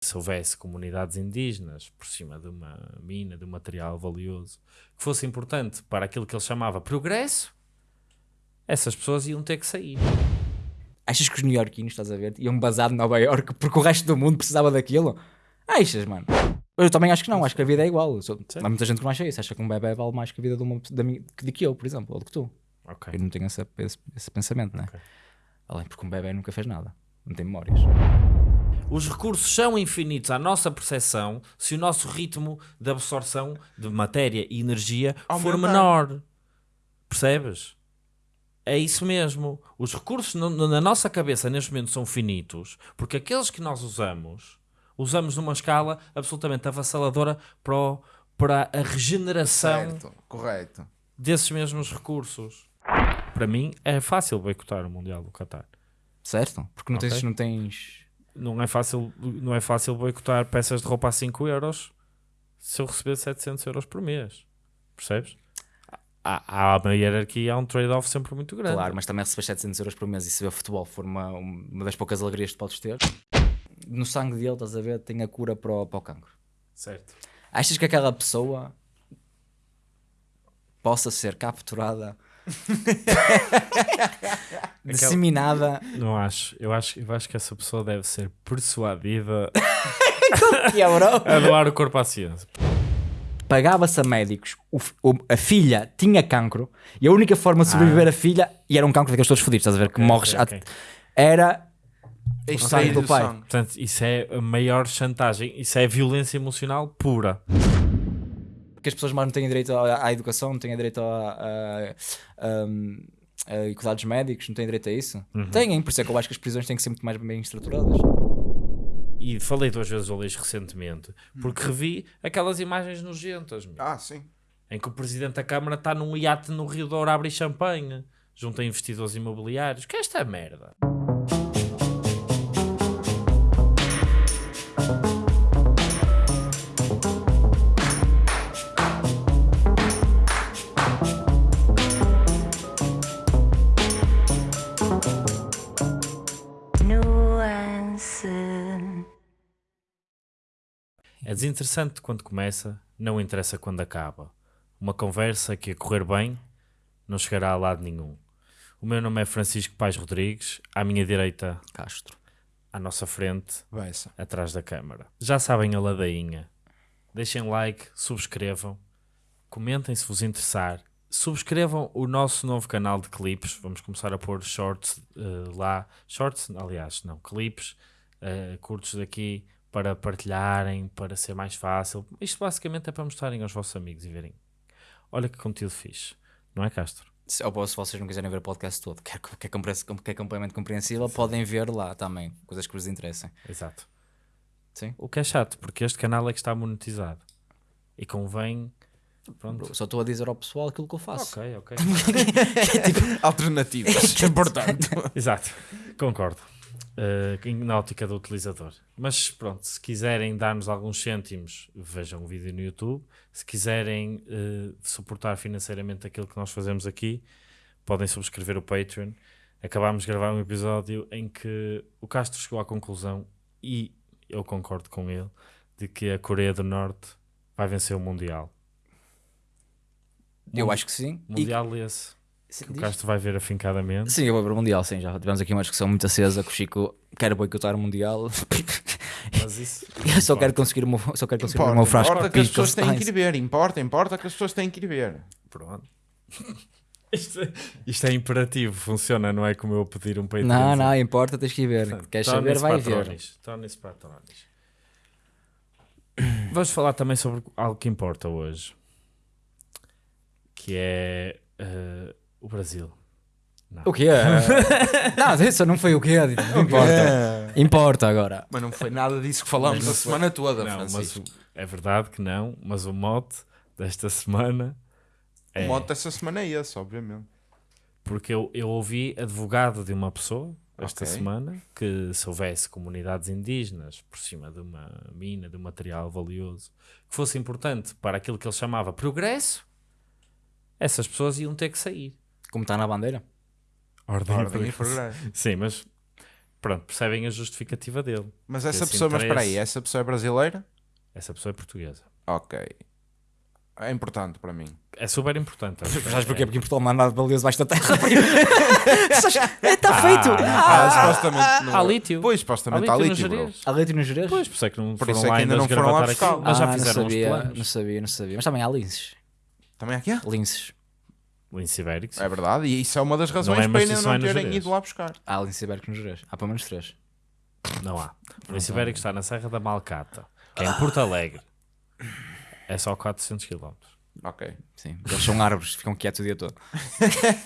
se houvesse comunidades indígenas por cima de uma mina, de um material valioso, que fosse importante para aquilo que ele chamava progresso, essas pessoas iam ter que sair. Achas que os neo-iorquinos, estás a ver, iam basar de Nova York porque o resto do mundo precisava daquilo? Achas, mano? Eu também acho que não, acho que a vida é igual. Sou, há muita gente que não acha isso, acha que um bebê vale mais que a vida de, uma, minha, de que eu, por exemplo, ou do que tu. Ok. Eu não tenho esse, esse, esse pensamento, né? Ok. Além porque um bebê nunca fez nada, não tem memórias. Os recursos são infinitos à nossa percepção se o nosso ritmo de absorção de matéria e energia for Aumentar. menor. Percebes? É isso mesmo. Os recursos no- na nossa cabeça neste momento são finitos porque aqueles que nós usamos, usamos numa escala absolutamente avassaladora para, o- para a regeneração Certo, correto. desses mesmos recursos. Para mim é fácil boicotar o Mundial do Qatar. Certo? Porque não tens, Ok. não tens. Não é fácil, não é fácil boicotar peças de roupa a 5 euros se eu receber 700 euros por mês. Percebes? Há, há uma hierarquia, há um trade-off sempre muito grande. Claro, mas também receber 700 euros por mês e se ver futebol for uma, uma das poucas alegrias que podes ter. No sangue dele, estás a ver, tem a cura para o, para o cancro. Certo. Achas que aquela pessoa possa ser capturada, disseminada, Não acho. Eu, acho. eu acho que essa pessoa deve ser persuadida que é, bro? a doar o corpo à ciência. Pagava-se a médicos, o o- a filha tinha cancro e a única forma de sobreviver a filha, e era um cancro daqueles todos fodidos, estás a ver, que morres, ok, ok. a- era Extrair sangue do pai. Portanto, isso é a maior chantagem. Isso é violência emocional pura. Que as pessoas mais não têm direito à, à educação, não têm direito a, a, a- a cuidados médicos, não têm direito a isso. Têm, por isso é que eu acho que as prisões têm que ser muito mais bem estruturadas. E falei duas vezes ao Leix recentemente porque revi aquelas imagens nojentas. meu. Ah, sim. em que o presidente da Câmara está num iate no Rio Douro a abrir champanhe junto a investidores imobiliários. Que é esta merda? Desinteressante quando começa, não interessa quando acaba. Uma conversa que a correr bem não chegará a lado nenhum. O meu nome é Francisco Pais Rodrigues, à minha direita, Castro. à nossa frente, Vai-se. atrás da câmara. Já sabem a ladainha. Deixem like, subscrevam, comentem se vos interessar. Subscrevam o nosso novo canal de clipes. Vamos começar a pôr shorts eh, lá. Shorts, aliás, não, clipes eh, curtos daqui para partilharem, para ser mais fácil. Isto basicamente é para mostrarem aos vossos amigos e verem. Olha que conteúdo fixe, não é, Castro? Se, ou se vocês não quiserem ver o podcast todo, que é, que é, compre- que é completamente compreensível, podem ver lá também, coisas que vos interessem. Exato. Sim. O que é chato, porque este canal é que está monetizado. E convém. Pronto. Só estou a dizer ao pessoal aquilo que eu faço. Ok, ok. Alternativas. que é importante. Exato, concordo. Uh, na ótica do utilizador. Mas pronto, se quiserem dar-nos alguns cêntimos, vejam o vídeo no YouTube. Se quiserem uh, suportar financeiramente aquilo que nós fazemos aqui, podem subscrever o Patreon. Acabámos de gravar um episódio em que o Castro chegou à conclusão, e eu concordo com ele, de que a Coreia do Norte vai vencer o Mundial. Eu acho que sim. E- Mundial esse, Sim, que o. Castro vai ver afincadamente. Sim, eu vou para o Mundial, sim. Já tivemos aqui uma discussão muito acesa que o Chico quer boicotar o Mundial. Mas isso. Eu só quero conseguir o meu, só quero conseguir o Importa, meu frasco importa de que as pessoas têm que ir ver. Importa, importa que as pessoas têm que ir ver. Pronto. Isto, é- isto é imperativo, funciona, não é como eu pedir um peito. Não, não, importa, tens que ir ver. Queres saber, vai ver. Tornem-se patrones. Vamos falar também sobre algo que importa hoje, que é eh, o Brasil. O quê? não, isso não foi o quê? Não importa. Importa agora. Mas não foi nada disso que falamos a semana toda, Não, mas Francisco. o- é verdade que não, mas o mote desta semana é O modo dessa semana é esse, obviamente. porque eu, eu ouvi advogado de uma pessoa esta Ok. semana que se houvesse comunidades indígenas por cima de uma mina, de um material valioso, que fosse importante para aquilo que ele chamava progresso, essas pessoas iam ter que sair. Como está na bandeira? Ordem, Ordem e progresso. Sim, mas pronto, percebem a justificativa dele. Mas essa Esse pessoa, mas espera aí, interesse. essa pessoa é brasileira? Essa pessoa é portuguesa. Ok. É importante para mim. É super importante. Sabes porquê? Porque em Portugal não há nada valioso debaixo da terra. Está feito! Ah, Ah, supostamente não. há lítio. Pois, supostamente há no lítio. Há leite nos Jerez? Pois, por isso é que não Por foram é lá que ainda não foram lá buscar. mas já Ah, fizeram não os sabia, planos. não sabia, não sabia. Mas também há linces. Também aqui há? Linces. Lince ibérico, sim. É verdade, e isso é uma das razões é, para ainda não é no terem ido lá buscar. Há linces ibéricos nos Jerez. Há pelo menos três. Não há. O lince ibérico está na Serra da Malcata, que é em Porto Alegre. É só 400 km. Ok. Sim. Eles são árvores, ficam quietos o dia todo.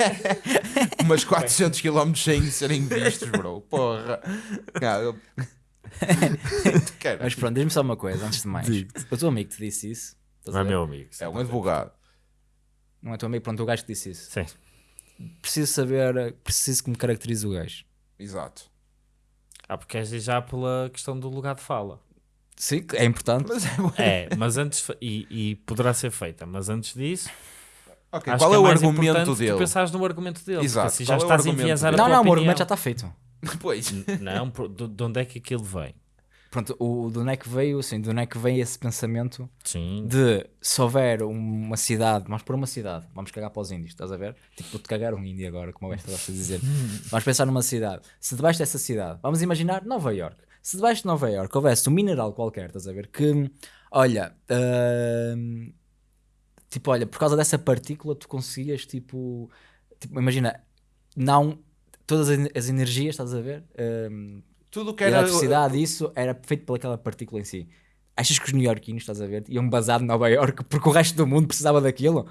Mas 400 km sem serem vistos, bro. Porra. Ah, eu- Quero. Mas pronto, diz-me só uma coisa, antes de mais. O teu amigo te disse isso. Não é meu amigo. É um advogado. Não é teu amigo, pronto, o gajo que disse isso. Sim. Preciso saber, preciso que me caracterize o gajo. Exato. Ah, porque és já pela questão do lugar de fala. Sim, é importante. Mas é. É, mas antes. E, e poderá ser feita, mas antes disso. Ok, acho qual que é o mais argumento dele? Tu pensares no argumento dele. Exato, Porque assim já é o estás a enviesar a? Não, não, o opinião. argumento já está feito. Pois. Não, de onde é que aquilo vem? Pronto, o, de onde é que veio, assim, é que veio esse pensamento Sim. de se houver uma cidade, vamos por uma cidade, vamos cagar para os índios, estás a ver? Tipo, vou-te cagar um índio agora, como o Besta gosta de dizer. vamos pensar numa cidade. Se debaixo dessa cidade, vamos imaginar Nova York. Se debaixo de Nova York houvesse um mineral qualquer, estás a ver? Que, olha, hum, tipo, olha, por causa dessa partícula tu conseguias, tipo, tipo imagina, não todas as as energias, estás a ver? Hum, Tudo que a era. eletricidade, isso era feito pelaquela partícula em si. Achas que os neo-iorquinos, estás a ver, iam basar de Nova York porque o resto do mundo precisava daquilo?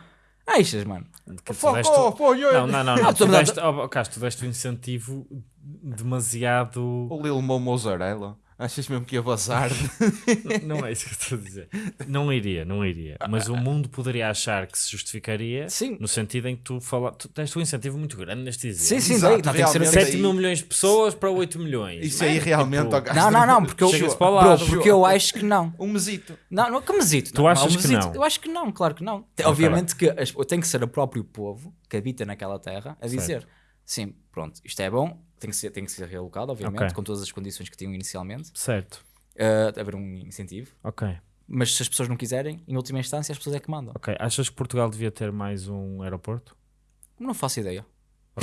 Achas, mano? Fuck off, oh. Não, não, não. não. Ah, tu deste, oh, Castro, tu deste um incentivo demasiado. O Lil Mo Mozzarella. Achas mesmo que ia vazar? Não é isso que eu estou a dizer. Não iria, não iria. Mas o mundo poderia achar que se justificaria Sim. no sentido em que tu fala, tu deste um incentivo muito grande neste exemplo. Sim, sim, Exato, tem que ser realmente. assim. 7 mil milhões de pessoas para 8 milhões. Isso aí realmente. Tipo, Não, não, não, porque eu, bro, porque eu acho que não. Um mesito. Não, não, que mesito. Tu não, achas que mesito. não? Eu acho que não, claro que não. Tem- Obviamente que as- tem que ser o próprio povo que habita naquela terra a dizer: sim, pronto, isto é bom, tem que ser, tem que ser realocado, obviamente, Ok. com todas as condições que tinham inicialmente, Certo. uh, haver um incentivo. Ok. Mas se as pessoas não quiserem, em última instância, as pessoas é que mandam. Ok. Achas que Portugal devia ter mais um aeroporto? Não faço ideia.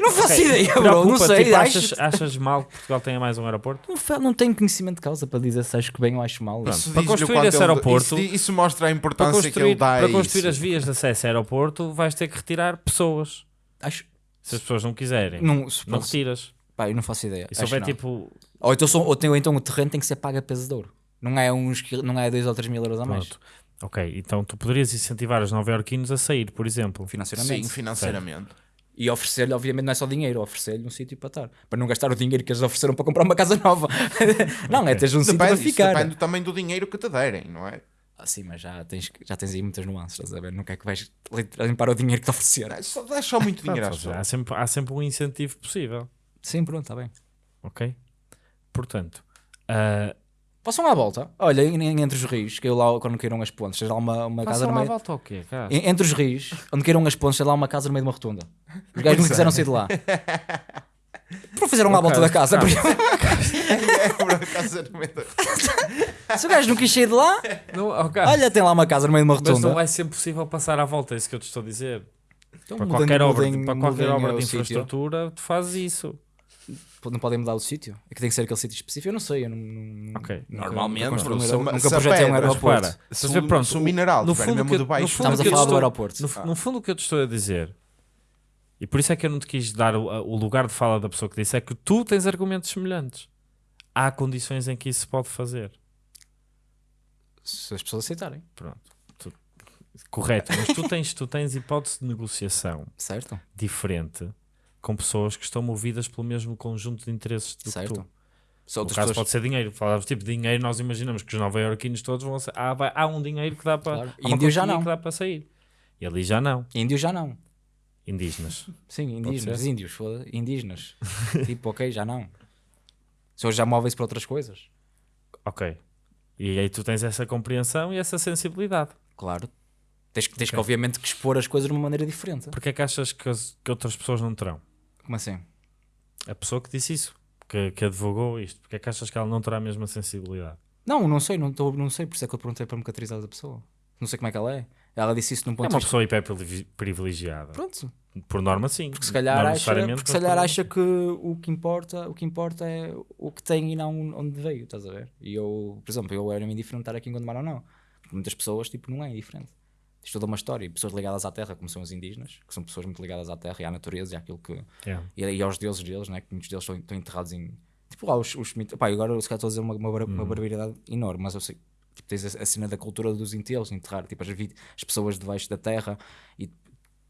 não faço ideia, bro, não sei, Tipo, achas, achas mal que Portugal tenha mais um aeroporto? Não, não tenho conhecimento de causa para dizer se acho que bem ou acho mal. Isso para construir esse aeroporto- Isso, isso mostra a importância que ele dá a para construir isso. as vias de acesso ao aeroporto, vais ter que retirar pessoas. Acho. Se as pessoas não quiserem, Não, não, se fosse- retiras. pá, eu não faço ideia. E se Acho houver não. tipo. Ou, então, ou, tem- ou então o terreno tem que ser pago a peso de ouro. Não é uns não é 2 ou 3 mil euros a mais. Pronto. Ok, então tu poderias incentivar os nova-iorquinos a sair, por exemplo. Financeiramente. Sim, financeiramente. E oferecer-lhe, obviamente, não é só dinheiro, oferecer-lhe um sítio para estar. Para não gastar o dinheiro que eles ofereceram para comprar uma casa nova. não, é teres um sítio para Depende, isso ficar. depende também do dinheiro que te derem, não é? Ah, sim, mas já tens, já tens aí muitas nuances, estás a ver? Não é que vais limpar o dinheiro que te ofereceram. Dá só, dá só muito dinheiro às Ou seja, há, sempre, há sempre um incentivo possível. Sim, pronto, está bem. Ok? Portanto, ah, Passam à volta. Olha, entre os rios, que eu lá quando queiram as pontes, seja lá uma, uma casa no lá meio. volta ao quê, cara? En- Entre os rios, onde queiram as pontes, seja lá uma casa no meio de uma rotunda. Os gajos não quiseram sair de lá. Por fizeram à Ok, volta da casa. calma. É, por acaso, no meio da- Se o gajo não quis sair de lá, Não, olha, tem lá uma casa no meio de uma Mas não rotunda. vai ser possível passar à volta, é isso que eu te estou a dizer. Então Para mudem- qualquer obra, mudem- para qualquer mudem obra o de sítio. infraestrutura, tu fazes isso. Não podem mudar o sítio? É que tem que ser aquele sítio específico? Eu não sei. Eu não, não- Ok. nunca- Normalmente, nunca, construí um se nunca se a projetei um pedra- aeroporto. Se o- pronto, se o mineral no fundo mesmo que- de baixo- no fundo Estamos a que eu falar do estou- aeroporto. No, no fundo, o que eu te estou a dizer, e por isso é que eu não te quis dar o, o lugar de fala da pessoa que disse, é que tu tens argumentos semelhantes. Há condições em que isso se pode fazer. Se as pessoas aceitarem. Pronto. Tu- correto, mas tu tens, tu tens hipótese de negociação Certo? diferente com pessoas que estão movidas pelo mesmo conjunto de interesses do certo. que tu. Se No caso pessoas... pode ser dinheiro. Falávamos tipo dinheiro, nós imaginamos que os nova-iorquinos todos vão ser. Ah, vai- há um dinheiro que dá para. Claro. Índio já não. que dá para sair. E ali já não. Índios já não. Indígenas. Sim, indígenas. Índios, Indígenas. tipo, ok, já não. Hoje já móveis para outras coisas. Ok. E aí tu tens essa compreensão e essa sensibilidade. Claro. Tens, que- tens que, Ok. obviamente, que expor as coisas de uma maneira diferente. Porque é que achas que, as- que outras pessoas não terão? Como assim? A pessoa que disse isso, que, que advogou isto, porque é que achas que ela não terá a mesma sensibilidade? Não, não sei, não, tô, não sei, por isso é que eu perguntei para me caracterizar da pessoa. Não sei como é que ela é. Ela disse isso num É ponto uma de vista. pessoa hiper privilegiada. Pronto, Por norma, sim. porque se calhar, Não acha, porque se calhar acha que o que importa, o que importa é o que tem e não onde veio, estás a ver? E eu, por exemplo, eu era-me indiferente estar aqui em Gondomar ou não. Porque muitas pessoas, tipo, não é indiferente. Isto toda uma história. E pessoas ligadas à terra, como são os indígenas, que são pessoas muito ligadas à terra e à natureza e àquilo que. É. E, e aos deuses deles, né? Que muitos deles estão, estão enterrados em. Tipo lá os, os mitos. Pá, agora se calhar estou a dizer uma, uma, uma Uhum. barbaridade enorme, mas eu sei. Tipo, tens a, a cena da cultura dos enterros, enterrar tipo, as, as pessoas debaixo da terra e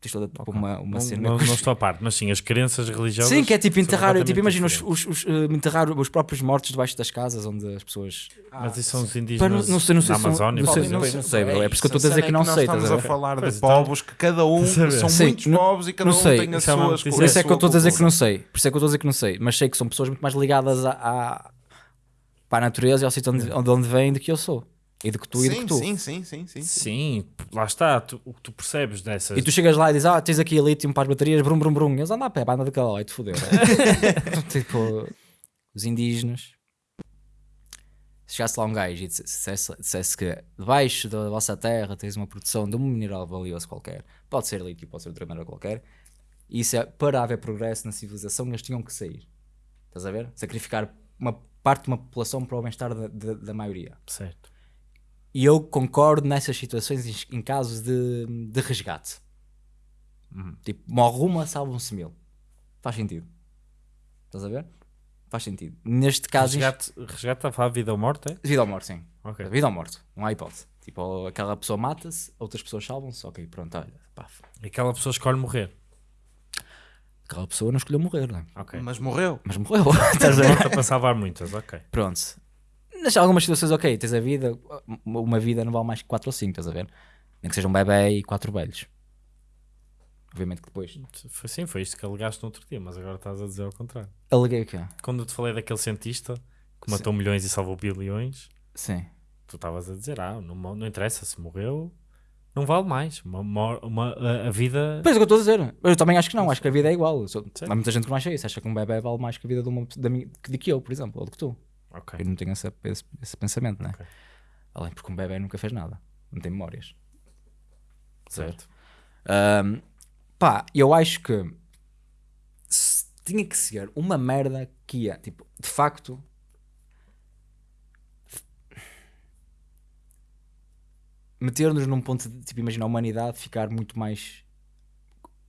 tens toda tipo, uma, uma Não, cena. não, não estou a parte, mas sim, as crenças religiosas. Sim, que é tipo enterrar, tipo, imagina os, os, os, eh, enterrar os próprios mortos debaixo das casas onde as pessoas. Mas isso são os Pá, não, sei, não sei da Amazónia, não sei, não sei, não sei, bro, é por isso que eu estou a dizer que não sei, Estamos estás a falar de então. povos que cada um são muitos povos e cada um tem as é suas. Por isso é que eu estou a dizer que não sei. Por isso é que eu estou a dizer que não sei. Mas sei que são pessoas muito mais ligadas à, à- para a natureza e ao sítio onde, de onde vêm do que eu sou. E do que tu e do que Sim, tu. sim, sim, sim, sim. Sim, lá está. Tu, o que tu percebes dessas. E tu chegas lá e dizes, ah, tens aqui lítio para as baterias, brum, brum, brum. Eles andam a pé, anda daquela lá e te fodeu. tipo, os indígenas. Se chegasse lá um gajo e dissesse, dissesse que debaixo da vossa terra tens uma produção de um mineral valioso qualquer, pode ser lítio, pode ser outra mineral qualquer, e isso é para haver progresso na civilização, eles tinham que sair. Estás a ver? Sacrificar uma parte de uma população para o bem-estar da, da, da maioria. Certo. E eu concordo nessas situações em, em casos de, de resgate. Tipo, morre uma, salvam-se mil. Faz sentido. Estás a ver? Faz sentido. Neste caso, Resgate, resgate a falar vida ou morte? É? vida ou morte, sim. Ok. Vida ou morte. Não há hipótese. Tipo, aquela pessoa mata-se, outras pessoas salvam-se. Ok, pronto, olha. Pá, E aquela pessoa escolhe morrer. aquela pessoa não escolheu morrer, não é? Ok. Mas morreu. Mas morreu. Estás a para salvar muitas, ok. Pronto. Nas algumas situações, ok, tens a vida, uma vida não vale mais que 4 ou 5, estás a ver? Nem que seja um bebê e 4 velhos. Obviamente que depois. Foi, sim, foi isto que alegaste no outro dia, mas agora estás a dizer ao contrário. Aleguei o quê? Quando eu te falei daquele cientista que matou milhões e salvou bilhões, Sim. tu estavas a dizer, ah, não, não interessa, se morreu, não vale mais. Uma, mor- uma- a, vida. Pois é o que eu estou a dizer. Eu também acho que não, acho que a vida é igual. Sou- Sim. Há muita gente que não acha isso, acha que um bebê vale mais que a vida de, uma, da minha, de que eu, por exemplo, ou do que tu. Ok. Eu não tenho esse, esse, esse pensamento, né? Ok. Além porque um bebê nunca fez nada, não tem memórias. Certo. Ahm, pá, eu acho que tinha que ser uma merda que ia, tipo, de facto. Meter-nos num ponto de, tipo, imagina a humanidade ficar muito mais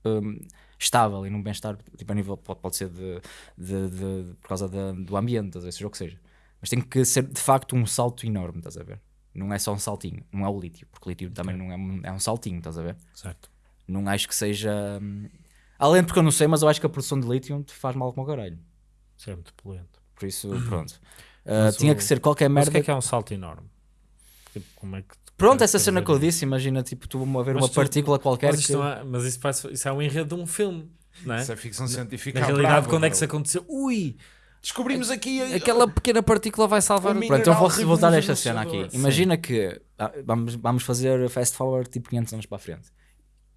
hum, estável e num bem-estar, tipo, a nível, pode, pode ser de, de- de- por causa da- do ambiente, seja o que seja. Mas tem que ser de facto um salto enorme, estás a ver? Não é só um saltinho, não é o lítio, porque o lítio também não é, um- é um saltinho, estás a ver? Certo. Não acho que seja. hum, Além de porque eu não sei, mas eu acho que a produção de lítio te faz mal como o caralho. Isso é muito poluente. Por isso, pronto. Uh, Mas tinha o- que ser qualquer Mas merda. o que é que é um salto enorme? Tipo, como é que tu Pronto, queres essa cena que eu disse, imagina tipo tu a ver Mas uma tu- partícula qualquer. Mas, isto que- não é- mas isso, parece, isso é um enredo de um filme, não é? Isso é ficção científica. Na realidade, brava, quando é que isso aconteceu? Ui! Descobrimos aqui a- Aquela pequena partícula vai salvar O Pronto, então vou voltar a revolucionador. esta cena aqui. Sim. Imagina que ah, vamos, vamos fazer fast forward tipo 500 anos para a frente.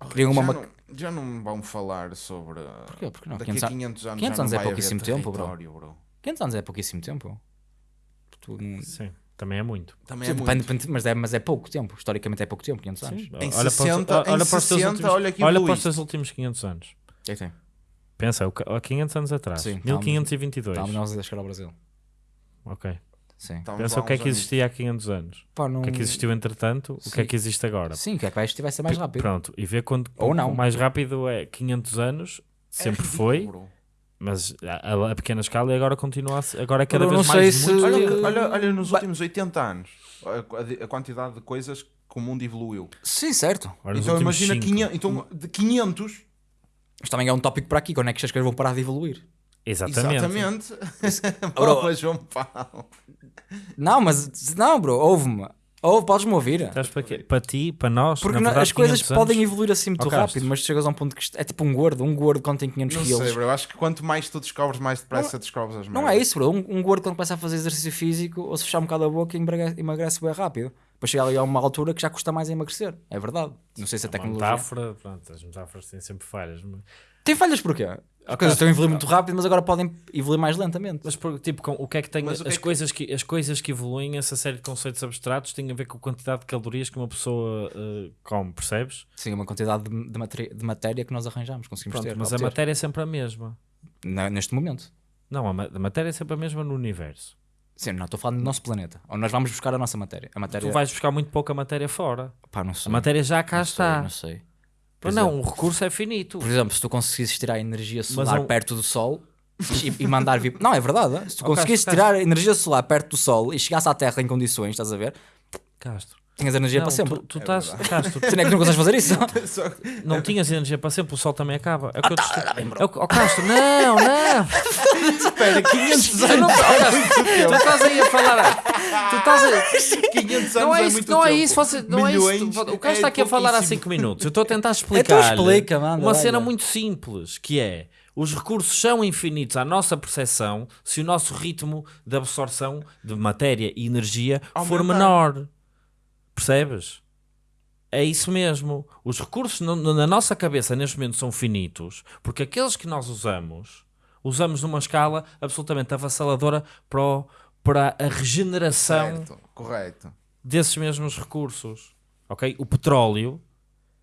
Oh, Queriam uma já, ma- não, já não vão falar sobre. Porquê? Porque não? Daqui 500 a an- 500 anos. 500 já anos não é pouquíssimo tempo, bro. bro. 500 anos é pouquíssimo tempo. Tu não- Sim, também é muito. Também é Depende- muito. mas, é, mas é pouco tempo. Historicamente é pouco tempo, 500 anos. Sim. Em olha para os- 60, olha em para os teus 60, últimos- olha olha para os teus últimos 500 anos. É que tem? Pensa, há 500 anos atrás. Sim, 1522. Estávamos nós a chegar ao Brasil. Ok. Sim. Estávamos Pensa o que é que anos. existia há 500 anos. Pá, não... O que é que existiu entretanto, o que é Sim. que existe agora. Sim, o que é que vai vai ser mais rápido. Pronto, e ver quando Ou não. o mais rápido é 500 anos, É sempre ridículo, foi, mas a, a- a pequena escala e agora continua a ser, agora é cada vez mais se- muito- Olha, olha, olha nos Ba- últimos 80 anos a, a- quantidade de coisas que o mundo evoluiu. Sim, certo. Agora então imagina cinco. 500, então, de 500. Mas também é um tópico para aqui. Quando é que as coisas vão parar de evoluir? Exatamente. Exatamente. Bro. Boa, João Paulo. Não, mas não, bro. Ouve-me. Ouve, podes-me ouvir. Estás para, quê? para ti, para nós, Porque na não- verdade, as coisas 500 anos- podem evoluir assim muito Castro. rápido, mas chegas a um ponto que é tipo um gordo. Um gordo quando tem 500 Não quilos. sei, bro. Eu acho que quanto mais tu descobres, mais depressa descobres as Não merdas. é isso, bro. Um, um gordo quando começa a fazer exercício físico, ou se fechar um bocado a boca, emagrece, emagrece bem rápido. Depois chega ali a uma altura que já custa mais emagrecer. É verdade. Não sei se a É tecnologia. metáfora, pronto, as metáforas têm sempre falhas. mas Tem falhas porquê? As coisas estão a evoluir muito rápido, mas agora podem evoluir mais lentamente. Mas tipo, com, o que é que tem Mas o que as é que- coisas que as coisas que evoluem, essa série de conceitos abstratos tem a ver com a quantidade de calorias que uma pessoa eh, come, percebes? Sim, uma quantidade de, de materi- de matéria que nós arranjamos, conseguimos Pronto, ter. mas a matéria é sempre a mesma. Na- Neste momento. Não, a, ma- a matéria é sempre a mesma no universo. Sim, não estou falando do nosso planeta. Onde nós vamos buscar a nossa matéria. A matéria. Tu vais buscar muito pouca matéria fora. Pá, não A sei. matéria já cá não sei, está. Não sei. Mas não, o recurso é finito. Por exemplo, se tu conseguisses tirar a energia solar é um- perto do Sol e, e mandar vir. Não, é verdade. Se tu Ok, conseguisses tirar a energia solar perto do Sol e chegasse à Terra em condições, estás a ver? Castro. Tinhas energia Não, para sempre. tu, tu estás, Castro, Tu não é que não consegues fazer isso? Só- não tinhas energia para sempre, o sol também acaba. É o que eu te tá, estou... é o oh, Castro, não, não. Espera, 500 Tu, anos. não, oh, Castro, tu estás aí a falar. Tu estás a... 500 anos Não é é isso, muito não é isso, você, não é isso. O Castro é está aqui a falar há pouquíssimo. 5 minutos. Eu estou a tentar explicar explica, manda, uma cena muito simples, que é os recursos são infinitos à nossa percepção se o nosso ritmo de absorção de matéria e energia for Aumentar. menor. Percebes? É isso mesmo. Os recursos no- na nossa cabeça neste momento são finitos, porque aqueles que nós usamos, usamos numa escala absolutamente avassaladora para, o- para a regeneração Certo, correto. desses mesmos recursos. Ok? O petróleo,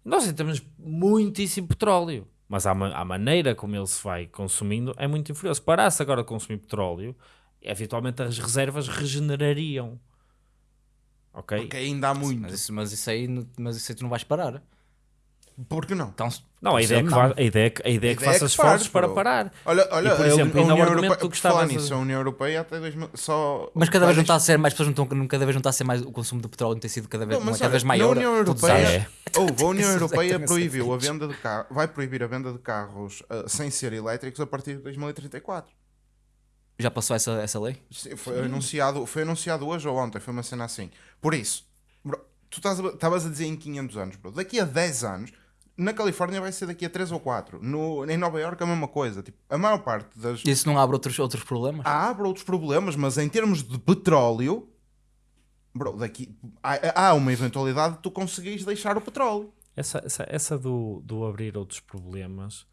nós temos muitíssimo petróleo, mas a, ma- a maneira como ele se vai consumindo é muito inferior. Se parasse agora de consumir petróleo, eventualmente as reservas regenerariam. Ok? Porque ainda há muito. Mas isso, mas isso aí, mas isso aí tu não vais parar. Por que não? Então, Não, a ideia é que, não. a ideia é que, a ideia é que A ideia é faças que pares, esforços para parar. Olha, olha E, por exemplo, a União Europeia, que por falar estavas a- nisso, a União Europeia até 2000, só. Mas cada vez não está a ser mais pessoas não estão, cada vez não está a ser mais o consumo de petróleo tem sido cada vez, Não, mas cada olha, vez na maior. União todos os Europeia-. É. Houve, a União Europeia exatamente proibiu a venda de carros, vai proibir a venda de carros ah, sem ser elétricos a partir de 2034. Já passou essa, essa lei? Sim, Foi anunciado, foi anunciado hoje ou ontem, foi uma cena assim. Por isso, bro, tu a- estavas a dizer em 500 anos, bro. Daqui a 10 anos, na Califórnia vai ser daqui a 3 ou 4. No, em Nova Iorque a mesma coisa. Tipo, a maior parte das. Isso não abre outros, outros problemas? Há abre outros problemas, mas em termos de petróleo, bro, daqui há, há uma eventualidade de tu conseguires deixar o petróleo. Essa, essa, essa do, do abrir outros problemas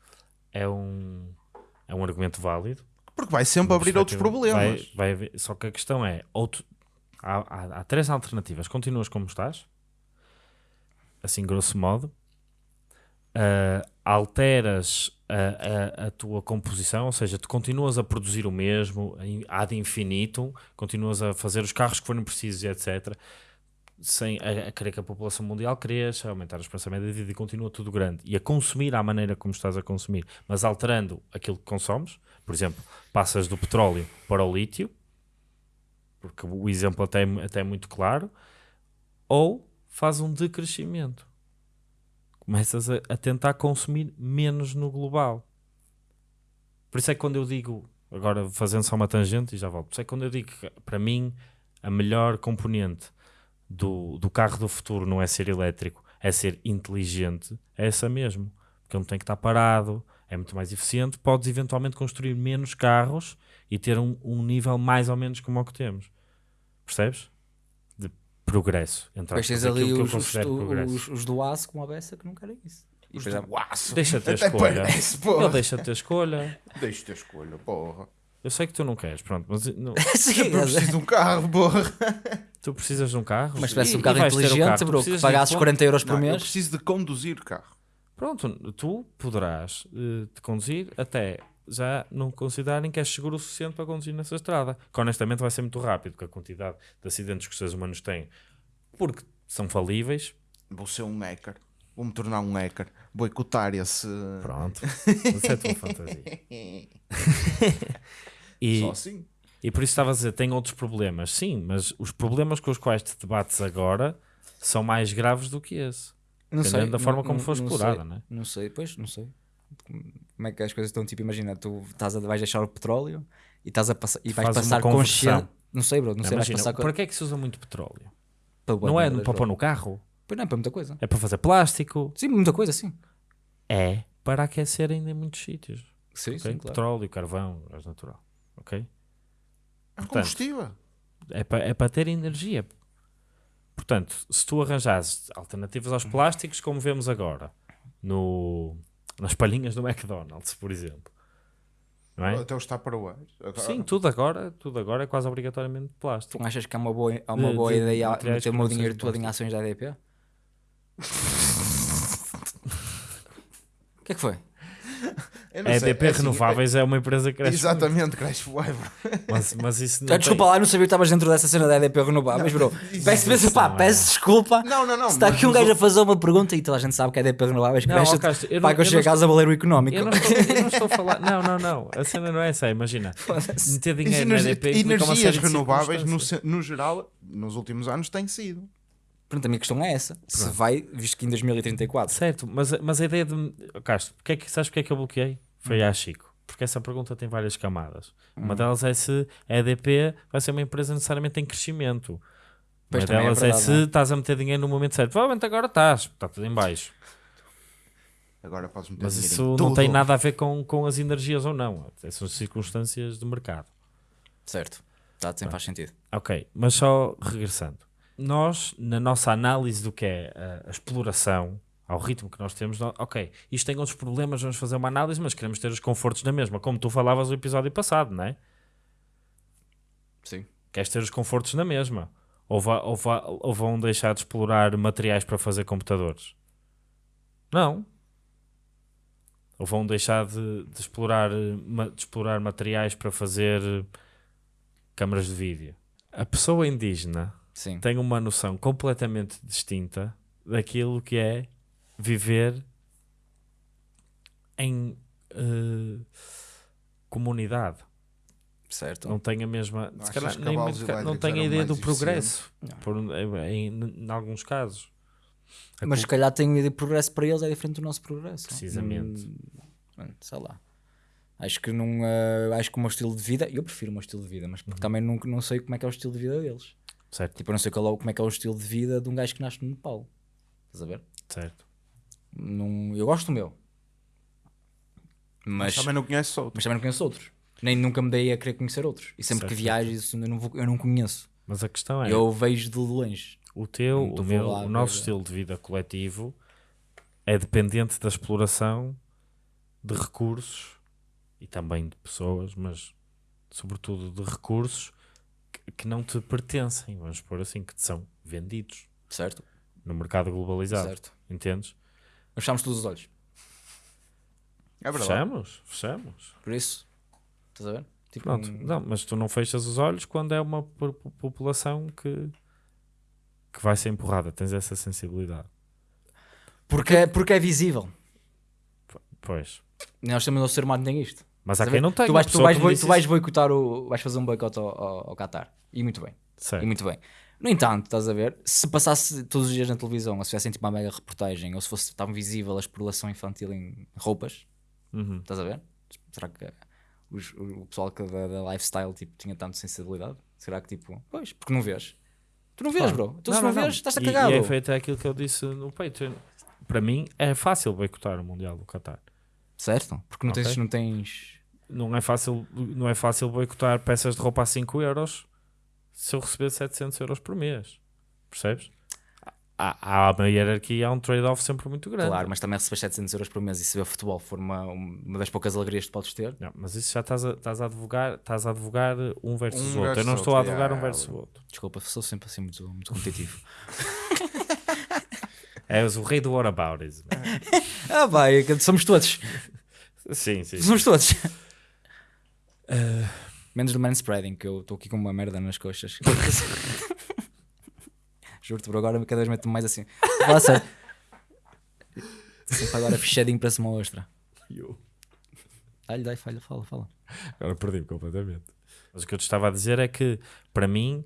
é um, é um argumento válido. Porque vai sempre abrir outros problemas. Vai, vai só que a questão é: outro, há, há- há três alternativas. Continuas como estás, assim, grosso modo, Ah, alteras a, a- a tua composição, ou seja, tu continuas a produzir o mesmo ad infinitum, continuas a fazer os carros que forem precisos, e etc. Sem a, a querer que a população mundial cresça, aumentar a esperança média de vida e continua tudo grande. E a consumir à maneira como estás a consumir, mas alterando aquilo que consomes, por exemplo, passas do petróleo para o lítio, porque o exemplo até, é- até é muito claro, ou faz um decrescimento. Começas a, a tentar consumir menos no global. Por isso é que quando eu digo, agora fazendo só uma tangente e já volto, por isso é que quando eu digo que para mim a melhor componente do, do carro do futuro não é ser elétrico, é ser inteligente, é essa mesmo. Porque ele não tem que estar parado, é muito mais eficiente, podes eventualmente construir menos carros e ter um, um nível mais ou menos como o que temos. Percebes? De progresso. Entre Depois tens ali eu os, os, os, os do aço com a beça que não querem isso. Os do aço. Deixa ter Até escolha. parece. Ele deixa ter escolha. Deixa-te a escolha, porra. Eu sei que tu não queres, pronto, mas não- Sim, Eu preciso de um carro, porra. tu precisas de um carro. mas se tivesse um carro inteligente, carro. Tu bro, que precisas de pagasses um- 40 euros por Não, eu mês. preciso de conduzir carro. Pronto, tu poderás eh, te conduzir até já não considerarem que és seguro o suficiente para conduzir nessa estrada. Que honestamente vai ser muito rápido, porque a quantidade de acidentes que os seres humanos têm, porque são falíveis. Vou ser um hacker. Vou-me tornar um hacker. Boicotar esse. Pronto, essa é tua fantasia. E, Só assim. e por isso estava a dizer, tem outros problemas. Sim, mas os problemas com os quais te debates agora são mais graves do que esse. Não Dependendo da forma como não- for não explorada, sei, não é? Não sei, pois, não sei. Como é que as coisas estão, tipo, imagina, tu estás a, vais deixar o petróleo e, estás a passar, e vais Faz passar conversão. consciente. Não sei, bro, não sei, vais Imagina, passar para que é que se usa muito petróleo? para Não é para pôr no carro? Pois não é para muita coisa. É para fazer plástico? Sim, muita coisa, sim. É para aquecer ainda em muitos sítios. Sim, ok? sim, claro. Petróleo, carvão, gás natural. Ok? É combustível. É para, é para ter energia. Portanto, se tu arranjares alternativas aos plásticos, como vemos agora, no, Nas palhinhas do McDonald's, por exemplo. Não é? Até os Tupperwares. Sim, tudo agora, tudo agora é quase obrigatoriamente plástico. Tu achas que é uma boa, é uma De- boa de ideia meter o meu dinheiro todo em ações da EDP? O que é que foi? Eu não A sei, EDP é assim, Renováveis é uma empresa que é- cresce muito, Exatamente, cresce forever. mas, mas isso não desculpa tem- lá, eu não sabia que estavas dentro dessa cena da EDP Renováveis, bro. Peço, peço, pá, não é. peço desculpa. Não, não, não. Se está aqui um gajo a fazer uma pergunta e toda a gente sabe que a EDP Renováveis Não, cresce, Castro, eu pá, não- que eu eu chego a não casa a valer o económico. Eu não, estou, eu não estou a falar. Não, não, não. A cena não é essa. Imagina. Meter dinheiro na Energi- EDP energias renováveis, no geral, nos últimos anos, tem sido. Pronto, a minha questão é essa. Se vai, visto que em 2034. Certo, mas, a- mas a ideia de. Castro, porque é que, sabes porque é que eu bloqueei? Foi a Chico. Porque essa pergunta tem várias camadas. Uma delas é se a EDP vai ser uma empresa necessariamente em crescimento. Pois uma é delas é, verdade, se não é? estás a meter dinheiro no momento certo. Provavelmente agora estás, está tudo em baixo. Agora podes meter Mas dinheiro isso não tudo. tem nada a ver com, com as energias ou não. São circunstâncias de mercado. Certo. Tá, sim, faz sentido. Ok, mas só regressando. Nós, na nossa análise do que é a, a exploração, ao ritmo que nós temos, nó- ok, isto tem outros problemas, vamos fazer uma análise, mas queremos ter os confortos na mesma, como tu falavas no episódio passado, não é? Sim. Queres ter os confortos na mesma. Ou, ou ou vão deixar de explorar materiais para fazer computadores? Não. Ou vão deixar de, de explorar, eh, de explorar materiais para fazer eh, câmaras de vídeo? A pessoa indígena Sim. tem uma noção completamente distinta daquilo que é viver em eh, comunidade. Certo. Não tem a mesma. Não calhar nem não tem a ideia do progresso. Por, em, em, em alguns casos. A Mas se calhar tem um de progresso para eles é diferente do nosso progresso. Precisamente. Hum, sei lá. Acho que não. eh, acho que o meu estilo de vida. Eu prefiro o meu estilo de vida, mas Uhum. porque também não, não sei como é que é o estilo de vida deles. Certo, Tipo, eu não sei qual é como é que é o estilo de vida de um gajo que nasce no Nepal. Estás a ver? certo. Não, eu gosto do meu. Mas, Também não conheces outro. mas também não conheço outros. Nem nunca me dei a querer conhecer outros. E sempre que Certo, viajo, isso eu não, vou- eu não conheço. Mas a questão é: Eu vejo de longe. o teu, o meu, lá o nosso estilo de vida coletivo é dependente da exploração de recursos e também de pessoas, mas sobretudo de recursos que, não te pertencem, vamos pôr assim, que te são vendidos Certo? no mercado globalizado. Certo. Entendes? Fechamos todos os olhos. É verdade. Fechamos, fechamos. Por isso. Estás a ver? Tipo, Pronto, um- não, mas tu não fechas os olhos quando é uma po- po- população que, que vai ser empurrada, tens essa sensibilidade. Porque, é- porque é visível. Pois. Nós também, o ser humano tem isto. Mas há quem não tem. tu vais, tu vais, boi- tu vais boicotar o. vais fazer um boicote ao, ao, ao Qatar. E muito bem. E Certo. muito bem. No entanto, estás a ver? Se passasse todos os dias na televisão, ou se fizessem tipo uma mega reportagem, ou se fosse tão visível a exploração infantil em roupas, Uhum. estás a ver? Será que os- o, pessoal que da, da lifestyle tipo, tinha tanta sensibilidade? Será que tipo, pois, porque não vês? Tu não vês, Claro. bro. Então se não, vês, estás a E- cagar, E, é bro. feito aquilo que eu disse no Patreon. Para mim é fácil boicotar o Mundial do Qatar. Certo? Porque não tens, Ok. não tens. Não é fácil, não é fácil boicotar peças de roupa a 5 euros se eu receber 700 euros por mês. Percebes? Há, há uma hierarquia, há um trade-off sempre muito grande. Claro, mas também receber 700 euros por mês e se ver futebol for uma, uma das poucas alegrias que podes ter. Não, mas isso já estás a, estás a advogar, estás a advogar um versus Um o outro. Eu versus não estou a outro, advogar yeah, um versus o outro. Desculpa, sou sempre assim muito, muito competitivo. És o rei do whataboutism. ah, vai, somos todos. sim, sim. Somos todos. Menos do manspreading, que eu estou aqui com uma merda nas coxas. Juro-te, por agora cada vez meto-me mais assim. Sério. Sempre agora fechadinho para uma ostra. Dá-lhe, dá fala, fala, fala. Agora perdi-me completamente. Mas o que eu te estava a dizer é que, para mim,